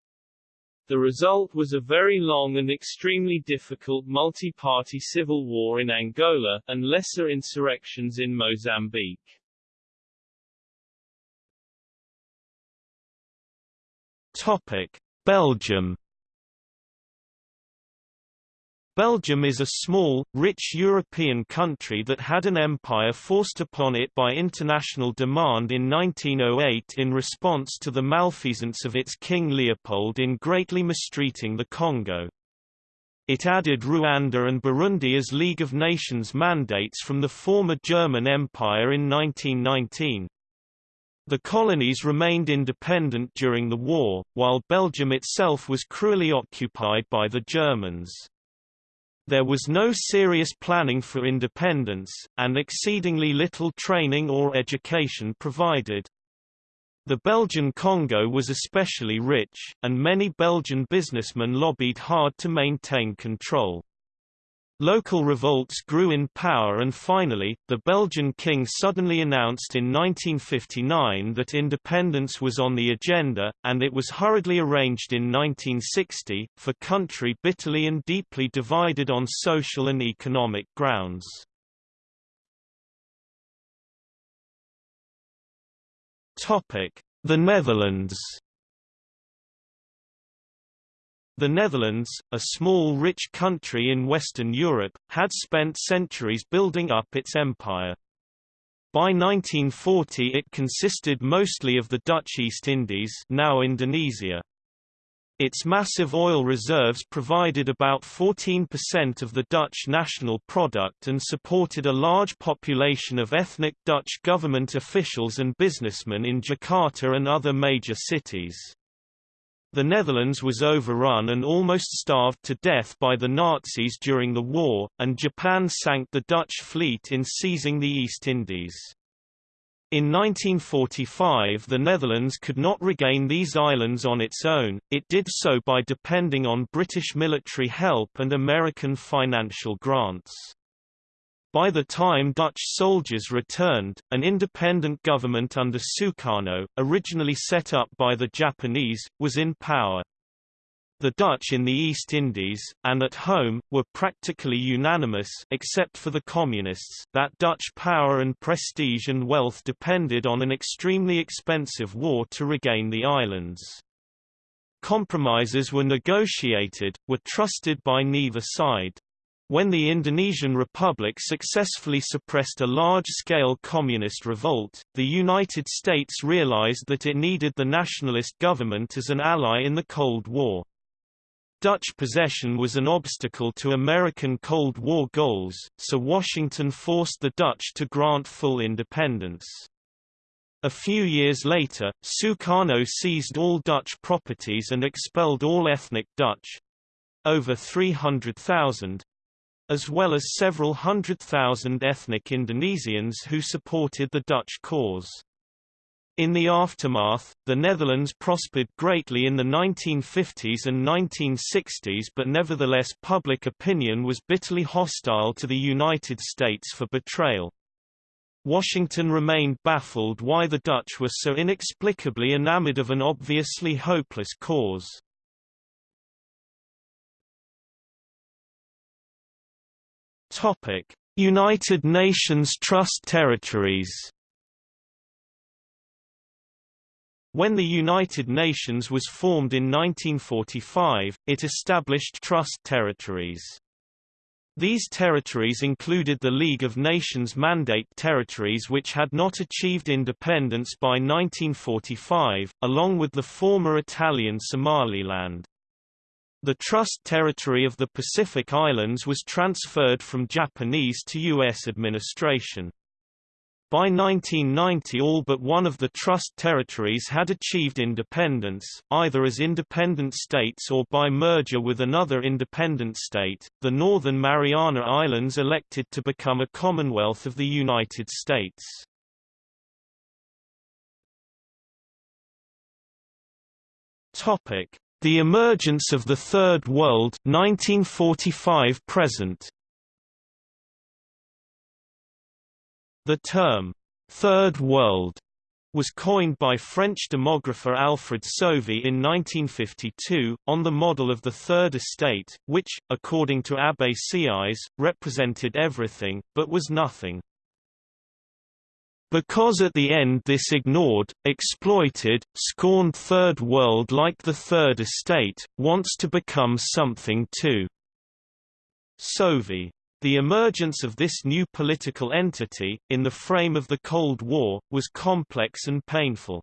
The result was a very long and extremely difficult multi-party civil war in Angola, and lesser insurrections in Mozambique. Topic. Belgium Belgium is a small, rich European country that had an empire forced upon it by international demand in 1908 in response to the malfeasance of its King Leopold in greatly mistreating the Congo. It added Rwanda and Burundi as League of Nations mandates from the former German Empire in 1919. The colonies remained independent during the war, while Belgium itself was cruelly occupied by the Germans. There was no serious planning for independence, and exceedingly little training or education provided. The Belgian Congo was especially rich, and many Belgian businessmen lobbied hard to maintain control. Local revolts grew in power and finally, the Belgian king suddenly announced in 1959 that independence was on the agenda, and it was hurriedly arranged in 1960, for country bitterly and deeply divided on social and economic grounds. The Netherlands the Netherlands, a small rich country in Western Europe, had spent centuries building up its empire. By 1940 it consisted mostly of the Dutch East Indies now Indonesia. Its massive oil reserves provided about 14% of the Dutch national product and supported a large population of ethnic Dutch government officials and businessmen in Jakarta and other major cities. The Netherlands was overrun and almost starved to death by the Nazis during the war, and Japan sank the Dutch fleet in seizing the East Indies. In 1945 the Netherlands could not regain these islands on its own, it did so by depending on British military help and American financial grants. By the time Dutch soldiers returned, an independent government under Sukarno, originally set up by the Japanese, was in power. The Dutch in the East Indies, and at home, were practically unanimous except for the Communists that Dutch power and prestige and wealth depended on an extremely expensive war to regain the islands. Compromises were negotiated, were trusted by neither side. When the Indonesian Republic successfully suppressed a large-scale communist revolt, the United States realized that it needed the nationalist government as an ally in the Cold War. Dutch possession was an obstacle to American Cold War goals, so Washington forced the Dutch to grant full independence. A few years later, Sukarno seized all Dutch properties and expelled all ethnic Dutch—over 300,000, as well as several hundred thousand ethnic Indonesians who supported the Dutch cause. In the aftermath, the Netherlands prospered greatly in the 1950s and 1960s but nevertheless public opinion was bitterly hostile to the United States for betrayal. Washington remained baffled why the Dutch were so inexplicably enamored of an obviously hopeless cause. Topic: United Nations Trust Territories When the United Nations was formed in 1945, it established trust territories. These territories included the League of Nations Mandate territories which had not achieved independence by 1945, along with the former Italian Somaliland. The trust territory of the Pacific Islands was transferred from Japanese to U.S. administration. By 1990 all but one of the trust territories had achieved independence, either as independent states or by merger with another independent state. The Northern Mariana Islands elected to become a Commonwealth of the United States. Topic: The emergence of the Third World 1945 present. The term, Third World, was coined by French demographer Alfred Sauvy in 1952, on the model of the Third Estate, which, according to Abbé Sieyès, represented everything, but was nothing. Because at the end this ignored, exploited, scorned Third World like the Third Estate, wants to become something too. Sauvy. the emergence of this new political entity, in the frame of the Cold War, was complex and painful.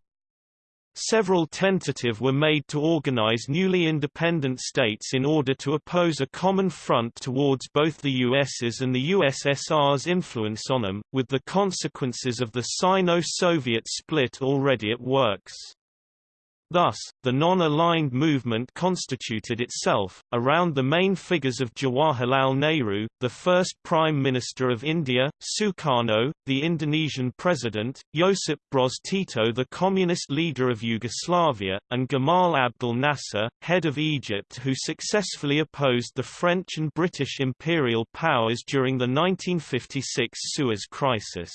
Several tentative were made to organize newly independent states in order to oppose a common front towards both the US's and the USSR's influence on them, with the consequences of the Sino-Soviet split already at works. Thus, the non-aligned movement constituted itself, around the main figures of Jawaharlal Nehru, the first Prime Minister of India, Sukarno, the Indonesian President, Josip Broz Tito the Communist leader of Yugoslavia, and Gamal Abdel Nasser, head of Egypt who successfully opposed the French and British imperial powers during the 1956 Suez Crisis.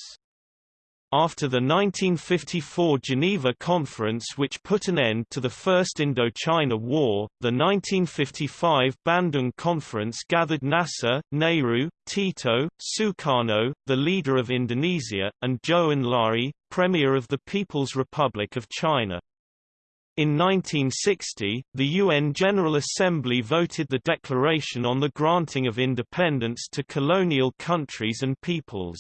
After the 1954 Geneva Conference which put an end to the First Indochina War, the 1955 Bandung Conference gathered Nasser, Nehru, Tito, Sukarno, the leader of Indonesia, and Zhou Enlai, Premier of the People's Republic of China. In 1960, the UN General Assembly voted the Declaration on the granting of independence to colonial countries and peoples.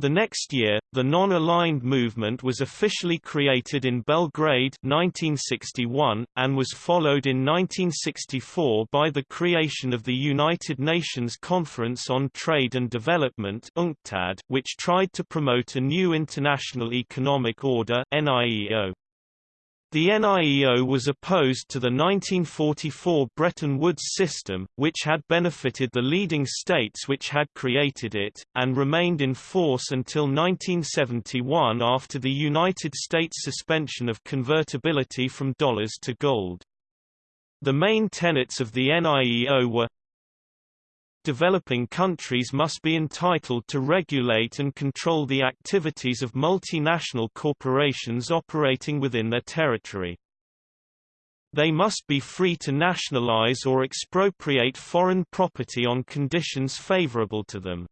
The next year, the non-aligned movement was officially created in Belgrade 1961, and was followed in 1964 by the creation of the United Nations Conference on Trade and Development UNCTAD, which tried to promote a new international economic order NIEO. The NIEO was opposed to the 1944 Bretton Woods system, which had benefited the leading states which had created it, and remained in force until 1971 after the United States suspension of convertibility from dollars to gold. The main tenets of the NIEO were developing countries must be entitled to regulate and control the activities of multinational corporations operating within their territory. They must be free to nationalize or expropriate foreign property on conditions favorable to them.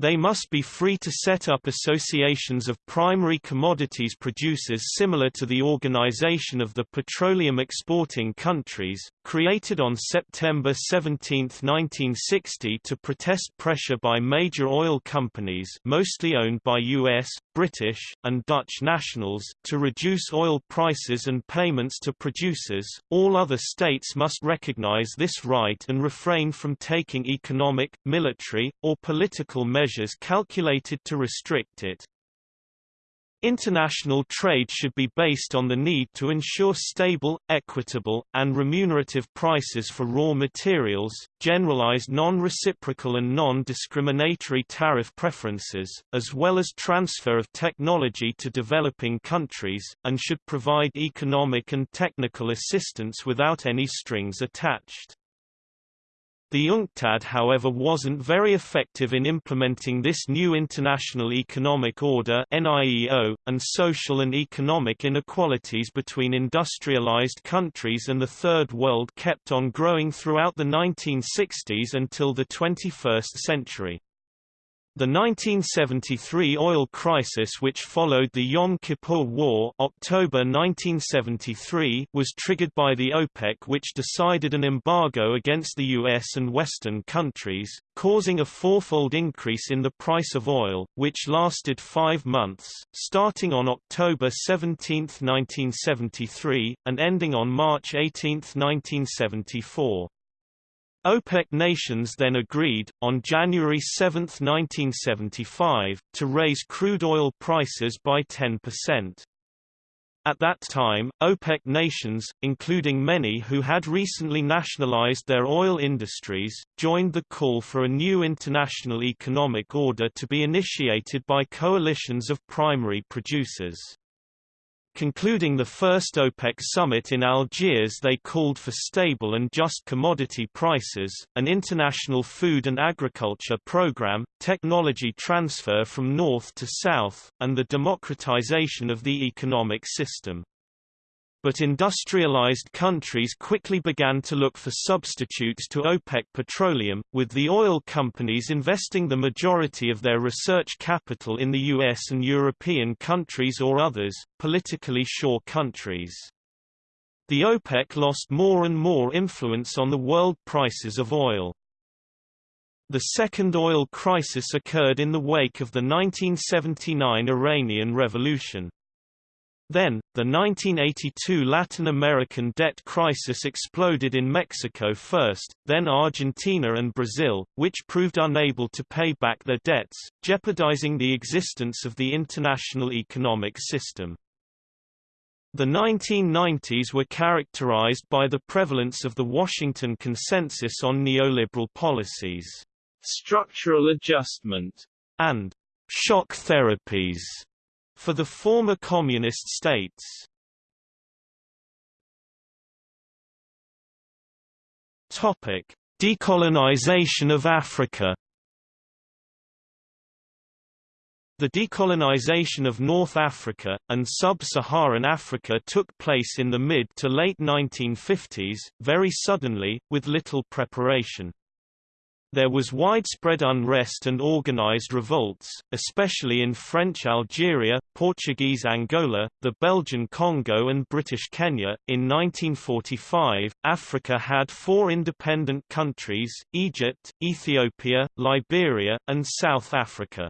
They must be free to set up associations of primary commodities producers similar to the Organization of the Petroleum Exporting Countries, created on September 17, 1960 to protest pressure by major oil companies mostly owned by U.S., British, and Dutch nationals, to reduce oil prices and payments to producers. All other states must recognize this right and refrain from taking economic, military, or political measures calculated to restrict it. International trade should be based on the need to ensure stable, equitable, and remunerative prices for raw materials, generalized non-reciprocal and non-discriminatory tariff preferences, as well as transfer of technology to developing countries, and should provide economic and technical assistance without any strings attached. The UNCTAD however wasn't very effective in implementing this new international economic order NIEO, and social and economic inequalities between industrialized countries and the Third World kept on growing throughout the 1960s until the 21st century. The 1973 oil crisis which followed the Yom Kippur War October 1973 was triggered by the OPEC which decided an embargo against the US and Western countries, causing a fourfold increase in the price of oil, which lasted five months, starting on October 17, 1973, and ending on March 18, 1974. OPEC nations then agreed, on January 7, 1975, to raise crude oil prices by 10%. At that time, OPEC nations, including many who had recently nationalized their oil industries, joined the call for a new international economic order to be initiated by coalitions of primary producers. Concluding the first OPEC summit in Algiers they called for stable and just commodity prices, an international food and agriculture program, technology transfer from north to south, and the democratization of the economic system. But industrialized countries quickly began to look for substitutes to OPEC petroleum, with the oil companies investing the majority of their research capital in the US and European countries or others, politically sure countries. The OPEC lost more and more influence on the world prices of oil. The second oil crisis occurred in the wake of the 1979 Iranian Revolution. Then, the 1982 Latin American debt crisis exploded in Mexico first, then Argentina and Brazil, which proved unable to pay back their debts, jeopardizing the existence of the international economic system. The 1990s were characterized by the prevalence of the Washington Consensus on neoliberal policies, structural adjustment, and shock therapies for the former communist states. Topic: Decolonization of Africa. The decolonization of North Africa, and sub-Saharan Africa took place in the mid to late 1950s, very suddenly, with little preparation. There was widespread unrest and organized revolts, especially in French Algeria, Portuguese Angola, the Belgian Congo and British Kenya. In 1945, Africa had four independent countries, Egypt, Ethiopia, Liberia, and South Africa.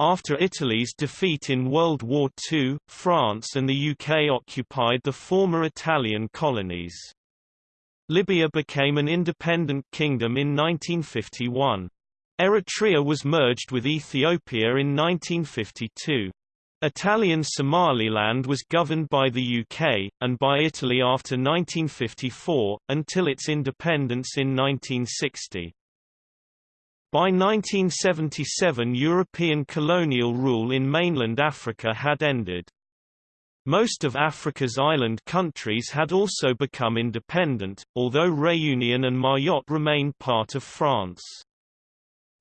After Italy's defeat in World War II, France and the UK occupied the former Italian colonies. Libya became an independent kingdom in 1951. Eritrea was merged with Ethiopia in 1952. Italian Somaliland was governed by the UK, and by Italy after 1954, until its independence in 1960. By 1977 European colonial rule in mainland Africa had ended. Most of Africa's island countries had also become independent, although Réunion and Mayotte remained part of France.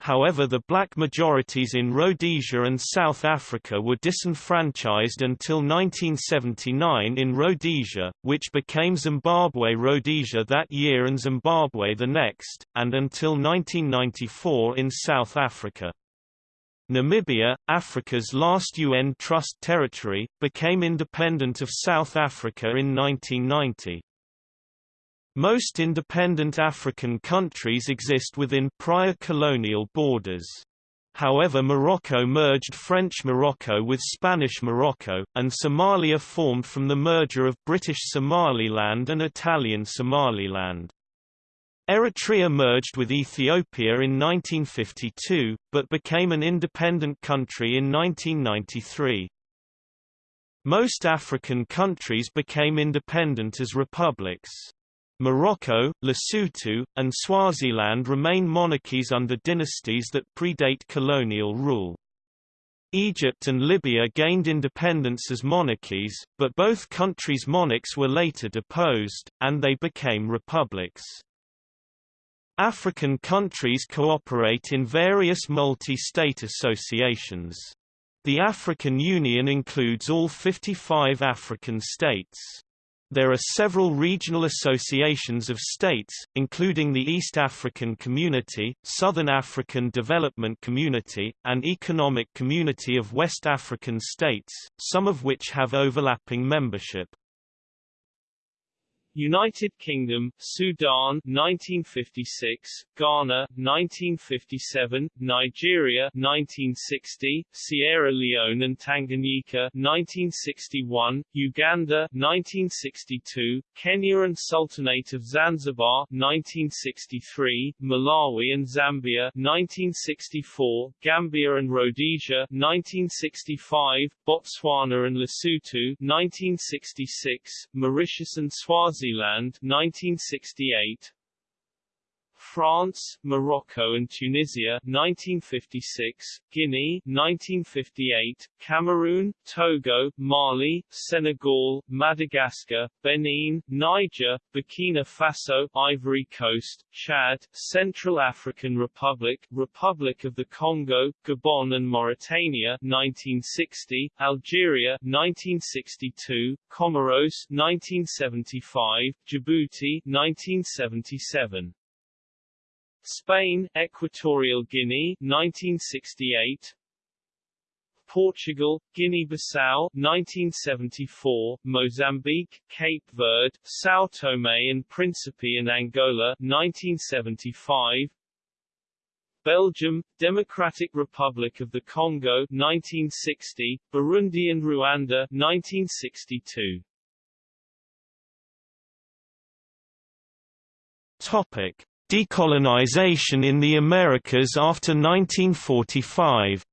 However the black majorities in Rhodesia and South Africa were disenfranchised until 1979 in Rhodesia, which became Zimbabwe-Rhodesia that year and Zimbabwe the next, and until 1994 in South Africa. Namibia, Africa's last UN Trust territory, became independent of South Africa in 1990. Most independent African countries exist within prior colonial borders. However Morocco merged French Morocco with Spanish Morocco, and Somalia formed from the merger of British Somaliland and Italian Somaliland. Eritrea merged with Ethiopia in 1952, but became an independent country in 1993. Most African countries became independent as republics. Morocco, Lesotho, and Swaziland remain monarchies under dynasties that predate colonial rule. Egypt and Libya gained independence as monarchies, but both countries' monarchs were later deposed, and they became republics. African countries cooperate in various multi-state associations. The African Union includes all 55 African states. There are several regional associations of states, including the East African Community, Southern African Development Community, and Economic Community of West African States, some of which have overlapping membership. United Kingdom, Sudan 1956, Ghana 1957, Nigeria 1960, Sierra Leone and Tanganyika 1961, Uganda 1962, Kenya and Sultanate of Zanzibar 1963, Malawi and Zambia 1964, Gambia and Rhodesia 1965, Botswana and Lesotho 1966, Mauritius and Swaziland Swaziland 1968 France, Morocco and Tunisia 1956, Guinea 1958, Cameroon, Togo, Mali, Senegal, Madagascar, Benin, Niger, Burkina Faso, Ivory Coast, Chad, Central African Republic, Republic of the Congo, Gabon and Mauritania 1960, Algeria 1962, Comoros 1975, Djibouti 1977 Spain, Equatorial Guinea 1968 Portugal, Guinea-Bissau 1974, Mozambique, Cape Verde, São Tomé and Príncipe and Angola 1975 Belgium, Democratic Republic of the Congo 1960, Burundi and Rwanda 1962 Topic Decolonization in the Americas after 1945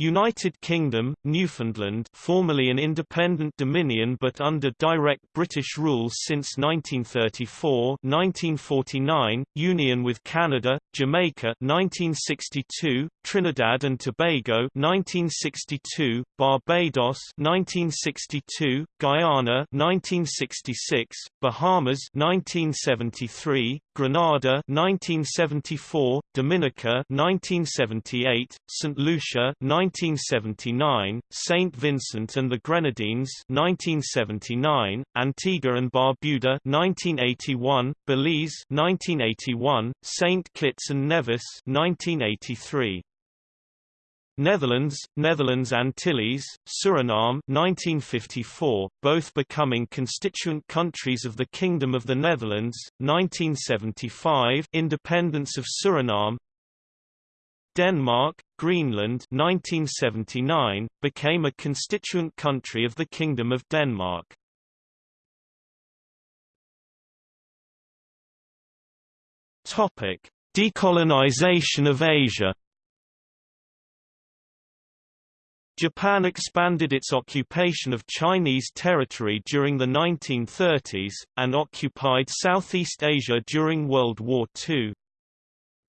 United Kingdom, Newfoundland formerly an independent dominion but under direct British rule since 1934 1949, union with Canada, Jamaica 1962, Trinidad and Tobago 1962, Barbados 1962, Guyana 1966, Bahamas 1973, Grenada 1974, Dominica 1978, St. Lucia 1979, St. Vincent and the Grenadines 1979, Antigua and Barbuda 1981, Belize 1981, St. Kitts and Nevis 1983. Netherlands, Netherlands Antilles, Suriname 1954, both becoming constituent countries of the Kingdom of the Netherlands, 1975 independence of Suriname Denmark, Greenland 1979, became a constituent country of the Kingdom of Denmark. Decolonization of Asia Japan expanded its occupation of Chinese territory during the 1930s, and occupied Southeast Asia during World War II.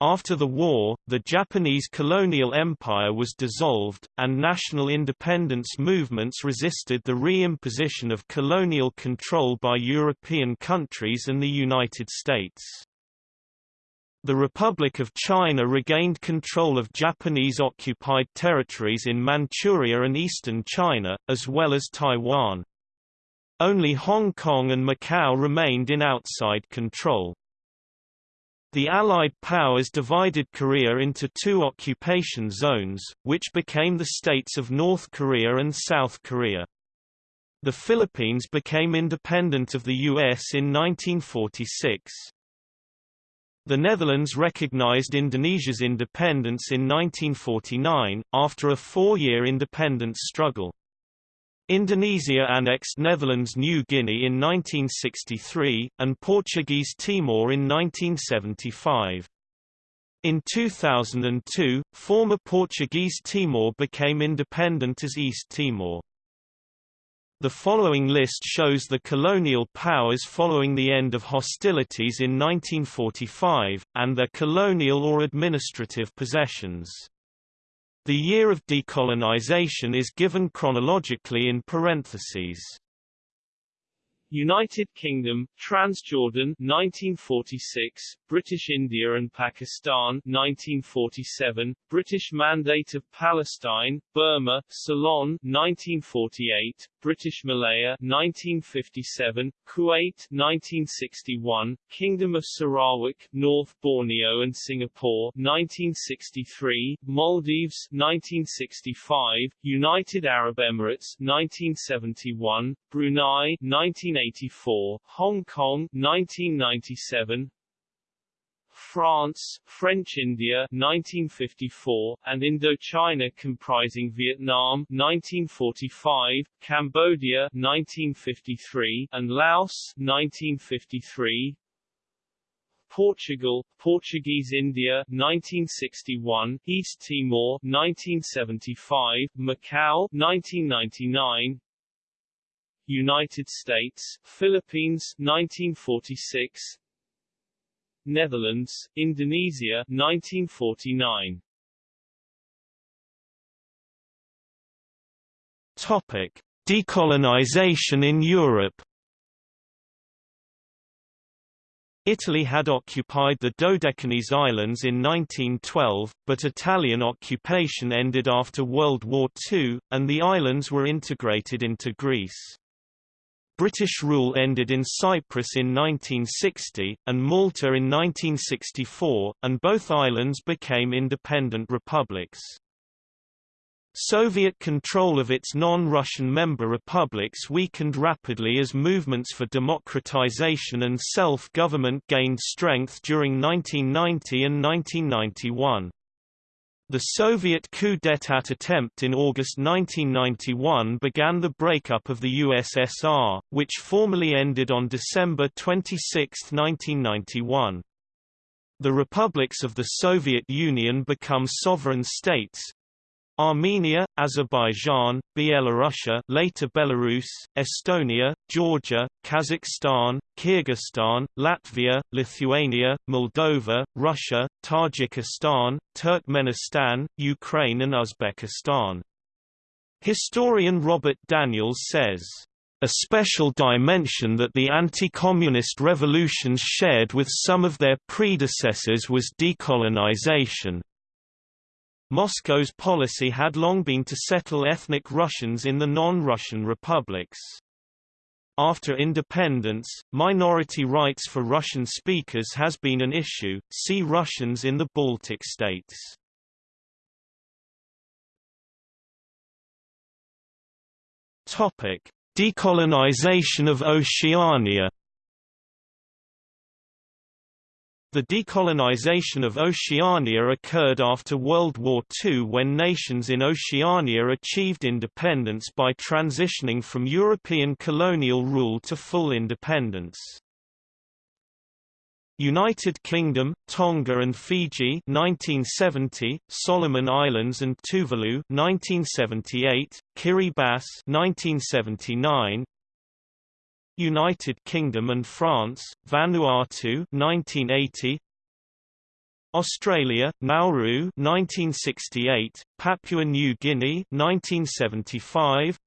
After the war, the Japanese colonial empire was dissolved, and national independence movements resisted the re-imposition of colonial control by European countries and the United States. The Republic of China regained control of Japanese-occupied territories in Manchuria and eastern China, as well as Taiwan. Only Hong Kong and Macau remained in outside control. The Allied powers divided Korea into two occupation zones, which became the states of North Korea and South Korea. The Philippines became independent of the U.S. in 1946. The Netherlands recognized Indonesia's independence in 1949, after a four-year independence struggle. Indonesia annexed Netherlands New Guinea in 1963, and Portuguese Timor in 1975. In 2002, former Portuguese Timor became independent as East Timor. The following list shows the colonial powers following the end of hostilities in 1945, and their colonial or administrative possessions. The year of decolonization is given chronologically in parentheses. United Kingdom, Transjordan 1946, British India and Pakistan 1947, British Mandate of Palestine, Burma, Ceylon 1948, British Malaya 1957, Kuwait 1961, Kingdom of Sarawak, North Borneo and Singapore 1963, Maldives 1965, United Arab Emirates 1971, Brunei 1984, Hong Kong 1997, France, French India 1954, and Indochina comprising Vietnam 1945, Cambodia 1953, and Laos 1953. Portugal, Portuguese India 1961, East Timor 1975, Macau 1999, United States, Philippines 1946, Netherlands, Indonesia 1949. Topic: Decolonization in Europe. Italy had occupied the Dodecanese Islands in 1912, but Italian occupation ended after World War II, and the islands were integrated into Greece. British rule ended in Cyprus in 1960, and Malta in 1964, and both islands became independent republics. Soviet control of its non-Russian member republics weakened rapidly as movements for democratization and self-government gained strength during 1990 and 1991. The Soviet coup d'état attempt in August 1991 began the breakup of the USSR, which formally ended on December 26, 1991. The republics of the Soviet Union become sovereign states, Armenia, Azerbaijan, Byelorussia later Belarus, Estonia, Georgia, Kazakhstan, Kyrgyzstan, Latvia, Lithuania, Moldova, Russia, Tajikistan, Turkmenistan, Ukraine and Uzbekistan. Historian Robert Daniels says, a special dimension that the anti-communist revolutions shared with some of their predecessors was decolonization. Moscow's policy had long been to settle ethnic Russians in the non-Russian republics. After independence, minority rights for Russian speakers has been an issue, see Russians in the Baltic states. Decolonization of Oceania The decolonization of Oceania occurred after World War II when nations in Oceania achieved independence by transitioning from European colonial rule to full independence. United Kingdom, Tonga and Fiji 1970, Solomon Islands and Tuvalu 1978, Kiribati 1979, United Kingdom and France, Vanuatu 1980, Australia, Nauru 1968, Papua New Guinea 1975,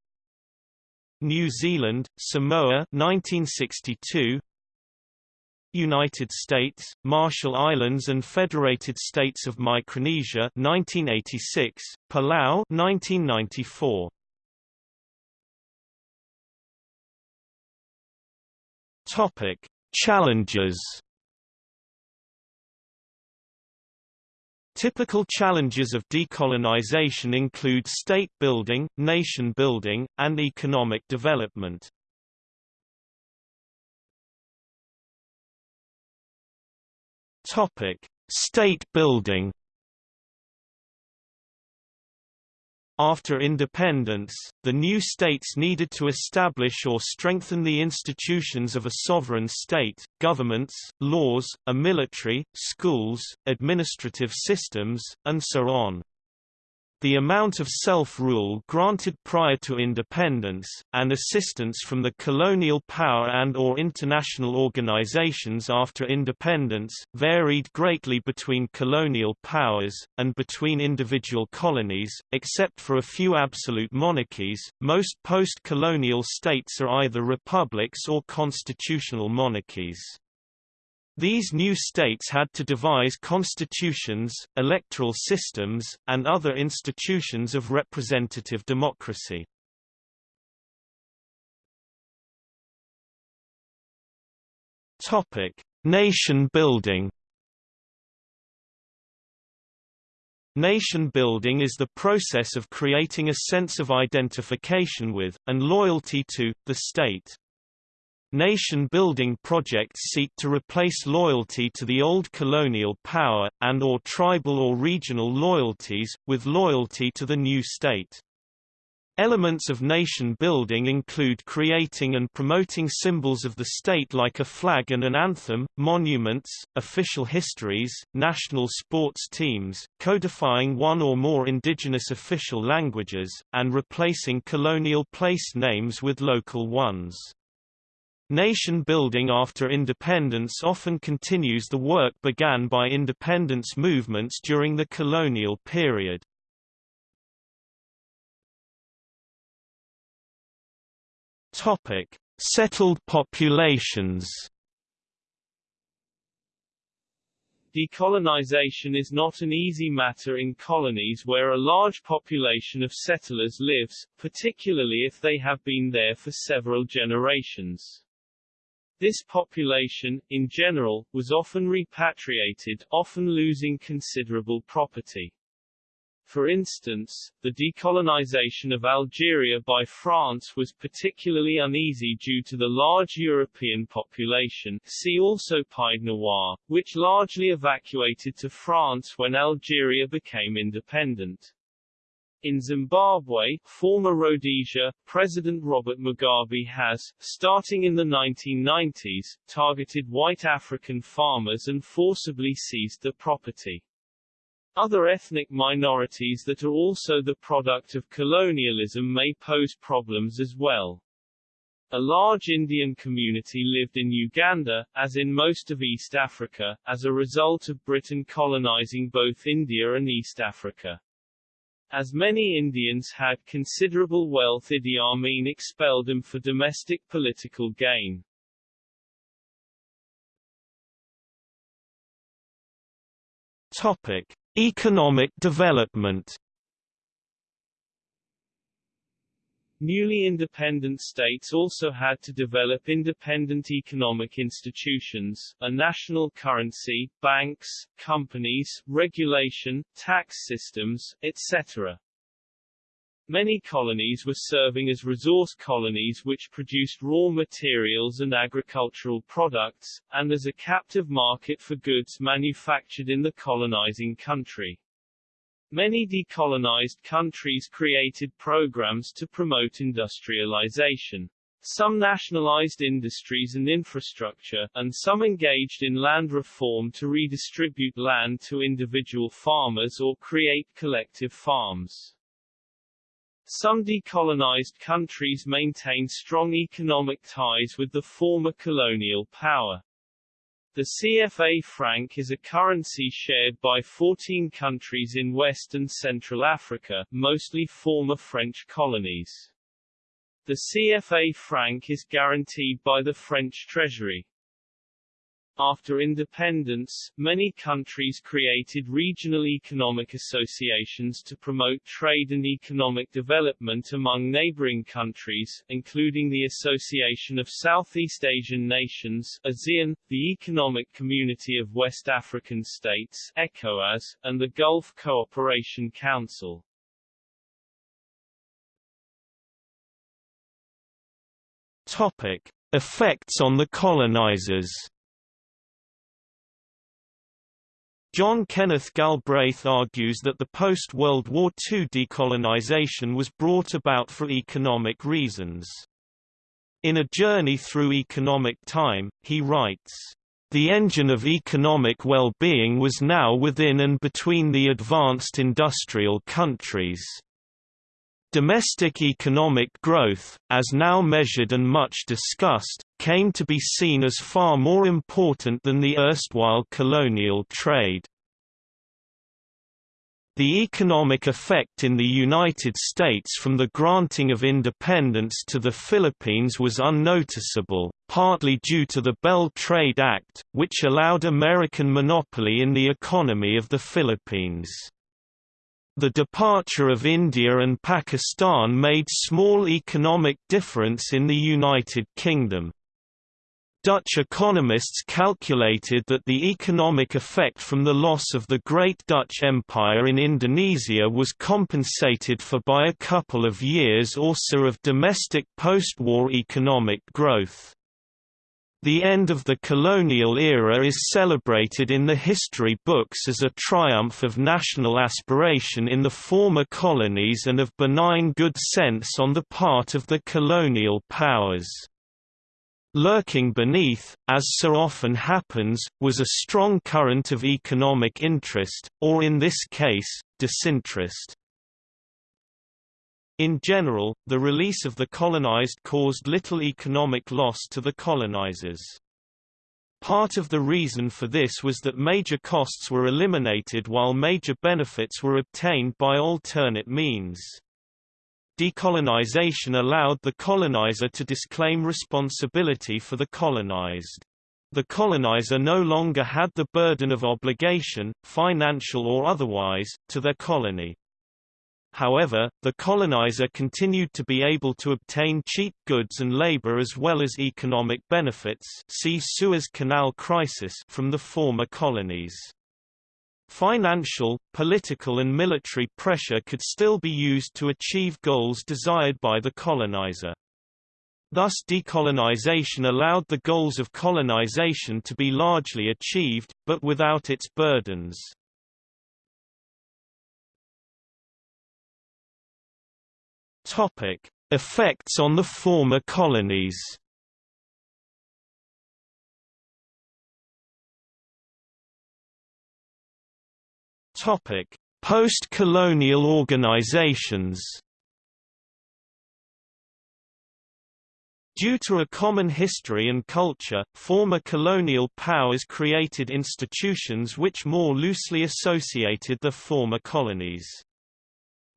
New Zealand, Samoa 1962, United States, Marshall Islands and Federated States of Micronesia 1986, Palau 1994. Topic: Challenges. Typical challenges of decolonization include state building, nation building, and economic development. Topic: State building. After independence, the new states needed to establish or strengthen the institutions of a sovereign state, governments, laws, a military, schools, administrative systems, and so on. The amount of self-rule granted prior to independence, and assistance from the colonial power and or international organizations after independence, varied greatly between colonial powers, and between individual colonies, except for a few absolute monarchies, most post-colonial states are either republics or constitutional monarchies. These new states had to devise constitutions, electoral systems, and other institutions of representative democracy. Topic: Nation building. Nation building is the process of creating a sense of identification with, and loyalty to, the state. Nation-building projects seek to replace loyalty to the old colonial power, and or tribal or regional loyalties, with loyalty to the new state. Elements of nation-building include creating and promoting symbols of the state like a flag and an anthem, monuments, official histories, national sports teams, codifying one or more indigenous official languages, and replacing colonial place names with local ones. Nation building after independence often continues the work began by independence movements during the colonial period. Topic: Settled populations. Decolonization is not an easy matter in colonies where a large population of settlers lives, particularly if they have been there for several generations. This population, in general, was often repatriated, often losing considerable property. For instance, the decolonization of Algeria by France was particularly uneasy due to the large European population see also Pied Noir, which largely evacuated to France when Algeria became independent. In Zimbabwe, former Rhodesia, President Robert Mugabe has, starting in the 1990s, targeted white African farmers and forcibly seized their property. Other ethnic minorities that are also the product of colonialism may pose problems as well. A large Indian community lived in Uganda, as in most of East Africa, as a result of Britain colonizing both India and East Africa. As many Indians had considerable wealth Idi Amin expelled them for domestic political gain. Topic: Economic development Newly independent states also had to develop independent economic institutions, a national currency, banks, companies, regulation, tax systems, etc. Many colonies were serving as resource colonies which produced raw materials and agricultural products, and as a captive market for goods manufactured in the colonizing country. Many decolonized countries created programs to promote industrialization. Some nationalized industries and infrastructure, and some engaged in land reform to redistribute land to individual farmers or create collective farms. Some decolonized countries maintain strong economic ties with the former colonial power. The CFA franc is a currency shared by 14 countries in West and Central Africa, mostly former French colonies. The CFA franc is guaranteed by the French Treasury. After independence, many countries created regional economic associations to promote trade and economic development among neighboring countries, including the Association of Southeast Asian Nations ASEAN, the Economic Community of West African States ECOWAS, and the Gulf Cooperation Council. Topic. Effects on the colonizers John Kenneth Galbraith argues that the post-World War II decolonization was brought about for economic reasons. In A Journey Through Economic Time, he writes, The engine of economic well-being was now within and between the advanced industrial countries. Domestic economic growth, as now measured and much discussed, came to be seen as far more important than the erstwhile colonial trade. The economic effect in the United States from the granting of independence to the Philippines was unnoticeable, partly due to the Bell Trade Act, which allowed American monopoly in the economy of the Philippines. The departure of India and Pakistan made small economic difference in the United Kingdom. Dutch economists calculated that the economic effect from the loss of the Great Dutch Empire in Indonesia was compensated for by a couple of years or so of domestic post-war economic growth. The end of the colonial era is celebrated in the history books as a triumph of national aspiration in the former colonies and of benign good sense on the part of the colonial powers. Lurking beneath, as so often happens, was a strong current of economic interest, or in this case, disinterest. In general, the release of the colonized caused little economic loss to the colonizers. Part of the reason for this was that major costs were eliminated while major benefits were obtained by alternate means. Decolonization allowed the colonizer to disclaim responsibility for the colonized. The colonizer no longer had the burden of obligation, financial or otherwise, to their colony. However, the colonizer continued to be able to obtain cheap goods and labor as well as economic benefits see Suez Canal crisis from the former colonies. Financial, political and military pressure could still be used to achieve goals desired by the colonizer. Thus decolonization allowed the goals of colonization to be largely achieved, but without its burdens. Topic: Effects on the former colonies. Topic: Post-colonial organizations. Due to a common history and culture, former colonial powers created institutions which more loosely associated the former colonies.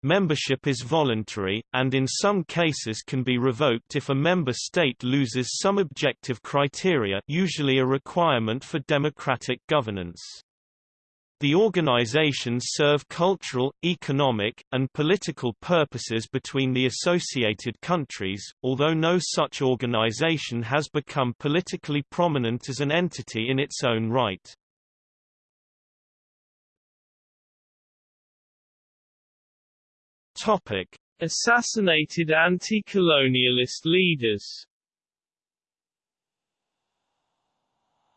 Membership is voluntary, and in some cases can be revoked if a member state loses some objective criteria usually a requirement for democratic governance. The organizations serve cultural, economic, and political purposes between the associated countries, although no such organization has become politically prominent as an entity in its own right. Topic: Assassinated anti-colonialist leaders.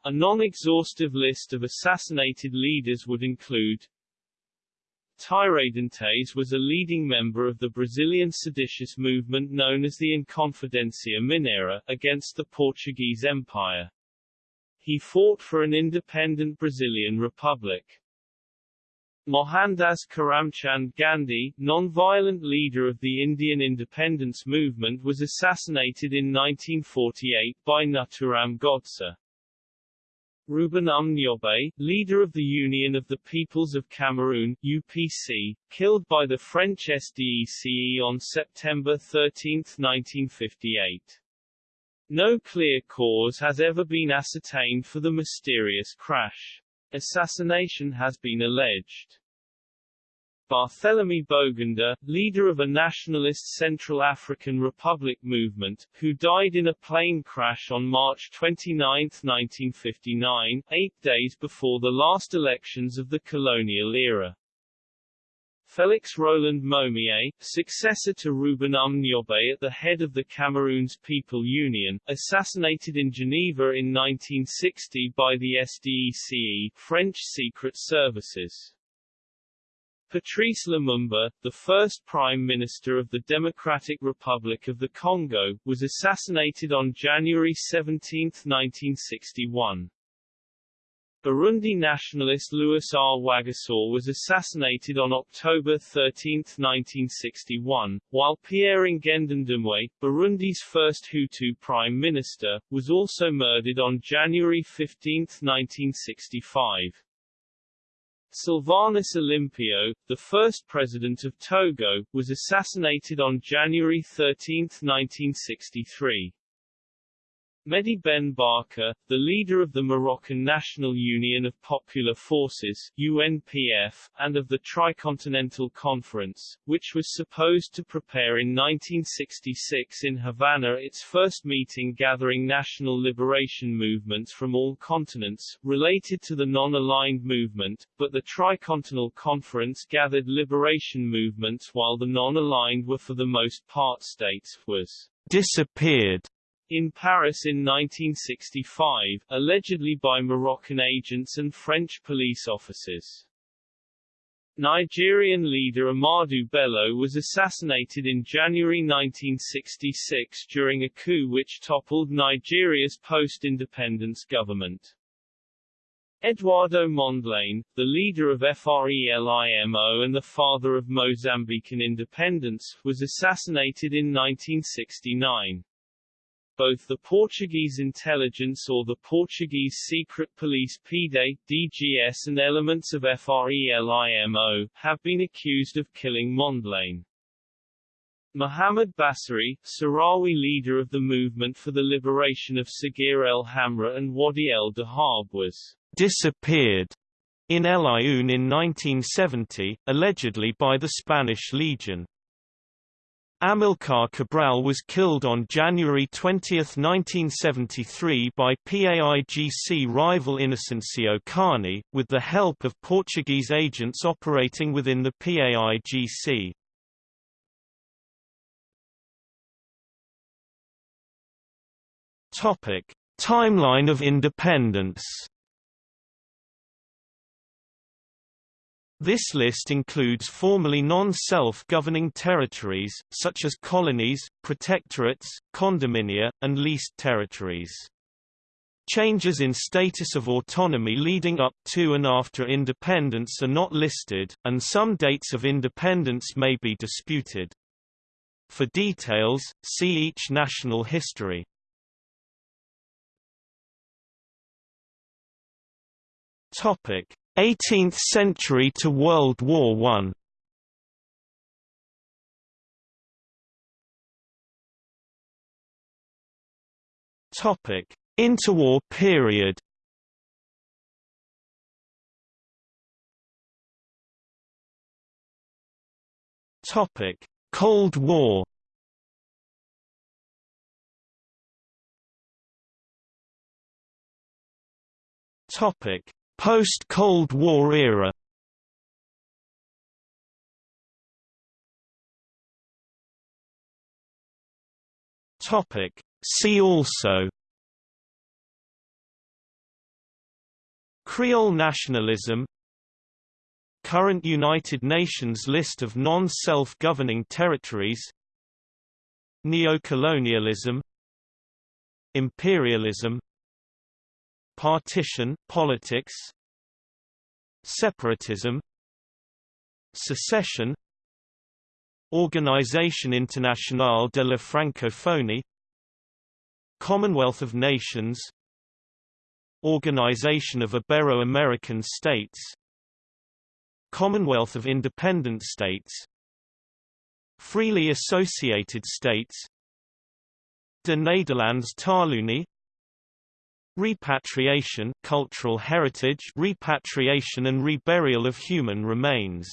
A non-exhaustive list of assassinated leaders would include Tiradentes was a leading member of the Brazilian seditious movement known as the Inconfidencia Mineira, against the Portuguese Empire. He fought for an independent Brazilian republic. Mohandas Karamchand Gandhi, non-violent leader of the Indian independence movement was assassinated in 1948 by Nathuram Godse. Ruben Umniobe, leader of the Union of the Peoples of Cameroon UPC, killed by the French SDECE on September 13, 1958. No clear cause has ever been ascertained for the mysterious crash. Assassination has been alleged. Barthélemy Boganda, leader of a nationalist Central African Republic movement, who died in a plane crash on March 29, 1959, eight days before the last elections of the colonial era. Félix Roland Moumié, successor to Ruben Umniobe at the head of the Cameroon's People Union, assassinated in Geneva in 1960 by the SDECE French Secret Services. Patrice Lumumba, the first Prime Minister of the Democratic Republic of the Congo, was assassinated on January 17, 1961. Burundi nationalist Louis R. Rwagasore was assassinated on October 13, 1961, while Pierre Ngendandumwe, Burundi's first Hutu prime minister, was also murdered on January 15, 1965. Sylvanus Olympio, the first president of Togo, was assassinated on January 13, 1963. Mehdi Ben Barka, the leader of the Moroccan National Union of Popular Forces UNFP, and of the Tricontinental Conference, which was supposed to prepare in 1966 in Havana its first meeting gathering national liberation movements from all continents, related to the non-aligned movement, but the Tricontinental Conference gathered liberation movements while the non-aligned were for the most part states, was disappeared in Paris in 1965, allegedly by Moroccan agents and French police officers. Nigerian leader Ahmadu Bello was assassinated in January 1966 during a coup which toppled Nigeria's post-independence government. Eduardo Mondlane, the leader of FRELIMO and the father of Mozambican independence, was assassinated in 1969 both the Portuguese intelligence or the Portuguese secret police PIDE, DGS and elements of FRELIMO, have been accused of killing Mondlane. Muhammad Bassiri, Sahrawi leader of the movement for the liberation of Saguia el Hamra and Wadi el Dahab was disappeared in El Aaiún in 1970, allegedly by the Spanish Legion. Amilcar Cabral was killed on January 20, 1973 by PAIGC rival Inocencio Kani, with the help of Portuguese agents operating within the PAIGC. Timeline of independence This list includes formerly non-self-governing territories, such as colonies, protectorates, condominia, and leased territories. Changes in status of autonomy leading up to and after independence are not listed, and some dates of independence may be disputed. For details, see each national history. Topic: 18th century to World War I Topic: Interwar period. Topic: Cold War. Topic: Post-Cold War era. Topic. See also. Creole nationalism. Current United Nations list of non-self-governing territories. Neocolonialism. Imperialism Partition, politics Separatism Secession Organisation Internationale de la Francophonie Commonwealth of Nations Organization of Ibero-American States Commonwealth of Independent States Freely Associated States De Nederlands Taalunie Repatriation cultural heritage repatriation and reburial of human remains